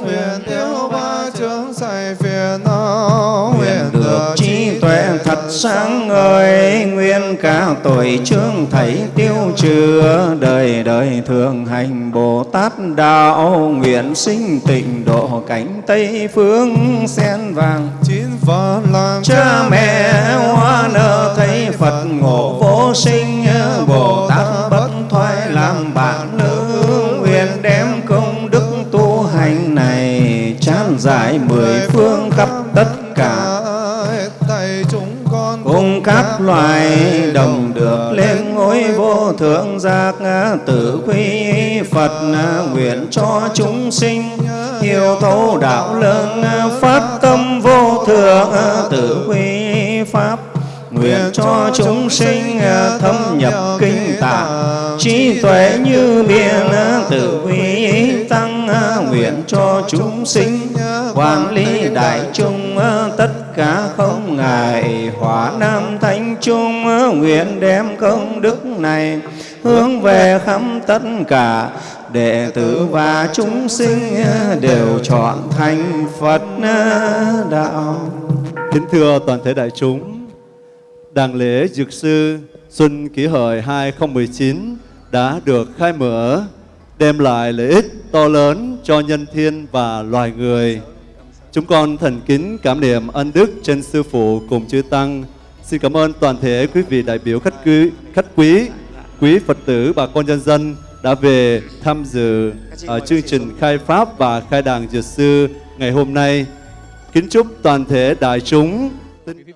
S8: nguyện tiêu ba chướng sạch phiền não
S5: nguyện được tuệ thật sáng ngời nguyên cả tội chương thảy tiêu trừ đời đời thường hành bồ tát đạo. Nguyện sinh tịnh độ cảnh tây phương sen vàng
S8: chín phật làm
S5: cha mẹ hoa nở thấy phật ngộ vô sinh. bồ tát bất thoái làm bạn nữ. nguyện đem công đức tu hành này chán giải mười phương khắp tất cả các loài đồng được lên ngôi vô thượng giác tử quy Phật nguyện cho chúng sinh hiểu thấu đạo lớn phát tâm vô thượng tử quy pháp nguyện cho chúng sinh thâm nhập kinh tạng trí tuệ như biển tử quy tăng nguyện cho chúng sinh quản lý đại chúng tất cả không ngại hỏa nam thánh trung nguyện đem công đức này hướng về khắp tất cả đệ tử và chúng sinh đều chọn thành Phật đạo.
S2: Kính thưa toàn thể đại chúng, đàng lễ Dược Sư Xuân Kỷ Hợi 2019 đã được khai mở, đem lại lợi ích to lớn cho nhân thiên và loài người. Chúng con thành kính cảm niệm ân đức trên Sư Phụ cùng Chư Tăng. Xin cảm ơn toàn thể quý vị đại biểu khách quý, khách quý, quý Phật tử, bà con nhân dân đã về tham dự ở chương trình khai Pháp và khai đàn Dược Sư ngày hôm nay. Kính chúc toàn thể đại chúng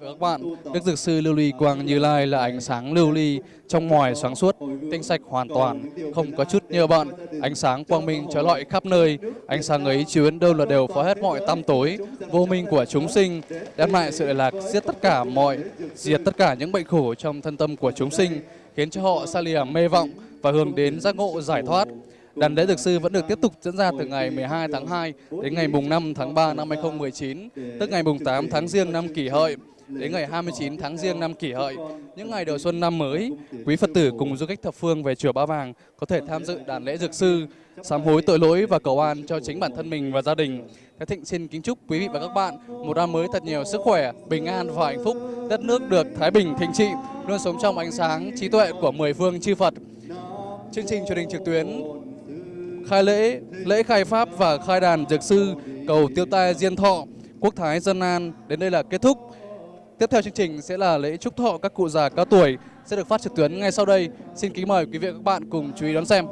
S1: các bạn, Đức Dược Sư Lưu Ly Quang Như Lai là ánh sáng lưu ly trong ngoài sáng suốt, tinh sạch hoàn toàn, không có chút nhơ bận, ánh sáng quang minh trói lọi khắp nơi. Ánh sáng ấy chiếu đến đâu là đều phá hết mọi tăm tối, vô minh của chúng sinh, đem lại sự lạc, giết tất cả mọi, diệt tất cả những bệnh khổ trong thân tâm của chúng sinh, khiến cho họ xa lìa mê vọng và hướng đến giác ngộ giải thoát. Đàn lễ dược sư vẫn được tiếp tục diễn ra từ ngày 12 tháng 2 đến ngày mùng 5 tháng 3 năm 2019, tức ngày mùng 8 tháng Giêng năm Kỷ Hợi đến ngày 29 tháng Giêng năm Kỷ Hợi. Những ngày đầu xuân năm mới, quý Phật tử cùng du khách thập phương về chùa Ba Vàng có thể tham dự đàn lễ dược sư, sám hối tội lỗi và cầu an cho chính bản thân mình và gia đình. Thái Thịnh xin kính chúc quý vị và các bạn một năm mới thật nhiều sức khỏe, bình an và hạnh phúc, đất nước được thái bình thịnh trị, luôn sống trong ánh sáng trí tuệ của mười phương chư Phật. Chương trình truyền hình trực tuyến khai lễ, lễ khai pháp và khai đàn dược sư cầu tiêu tai diên thọ, quốc thái dân an đến đây là kết thúc. Tiếp theo chương trình sẽ là lễ chúc thọ các cụ già cao tuổi sẽ được phát trực tuyến ngay sau đây. Xin kính mời quý vị và các bạn cùng chú ý đón xem.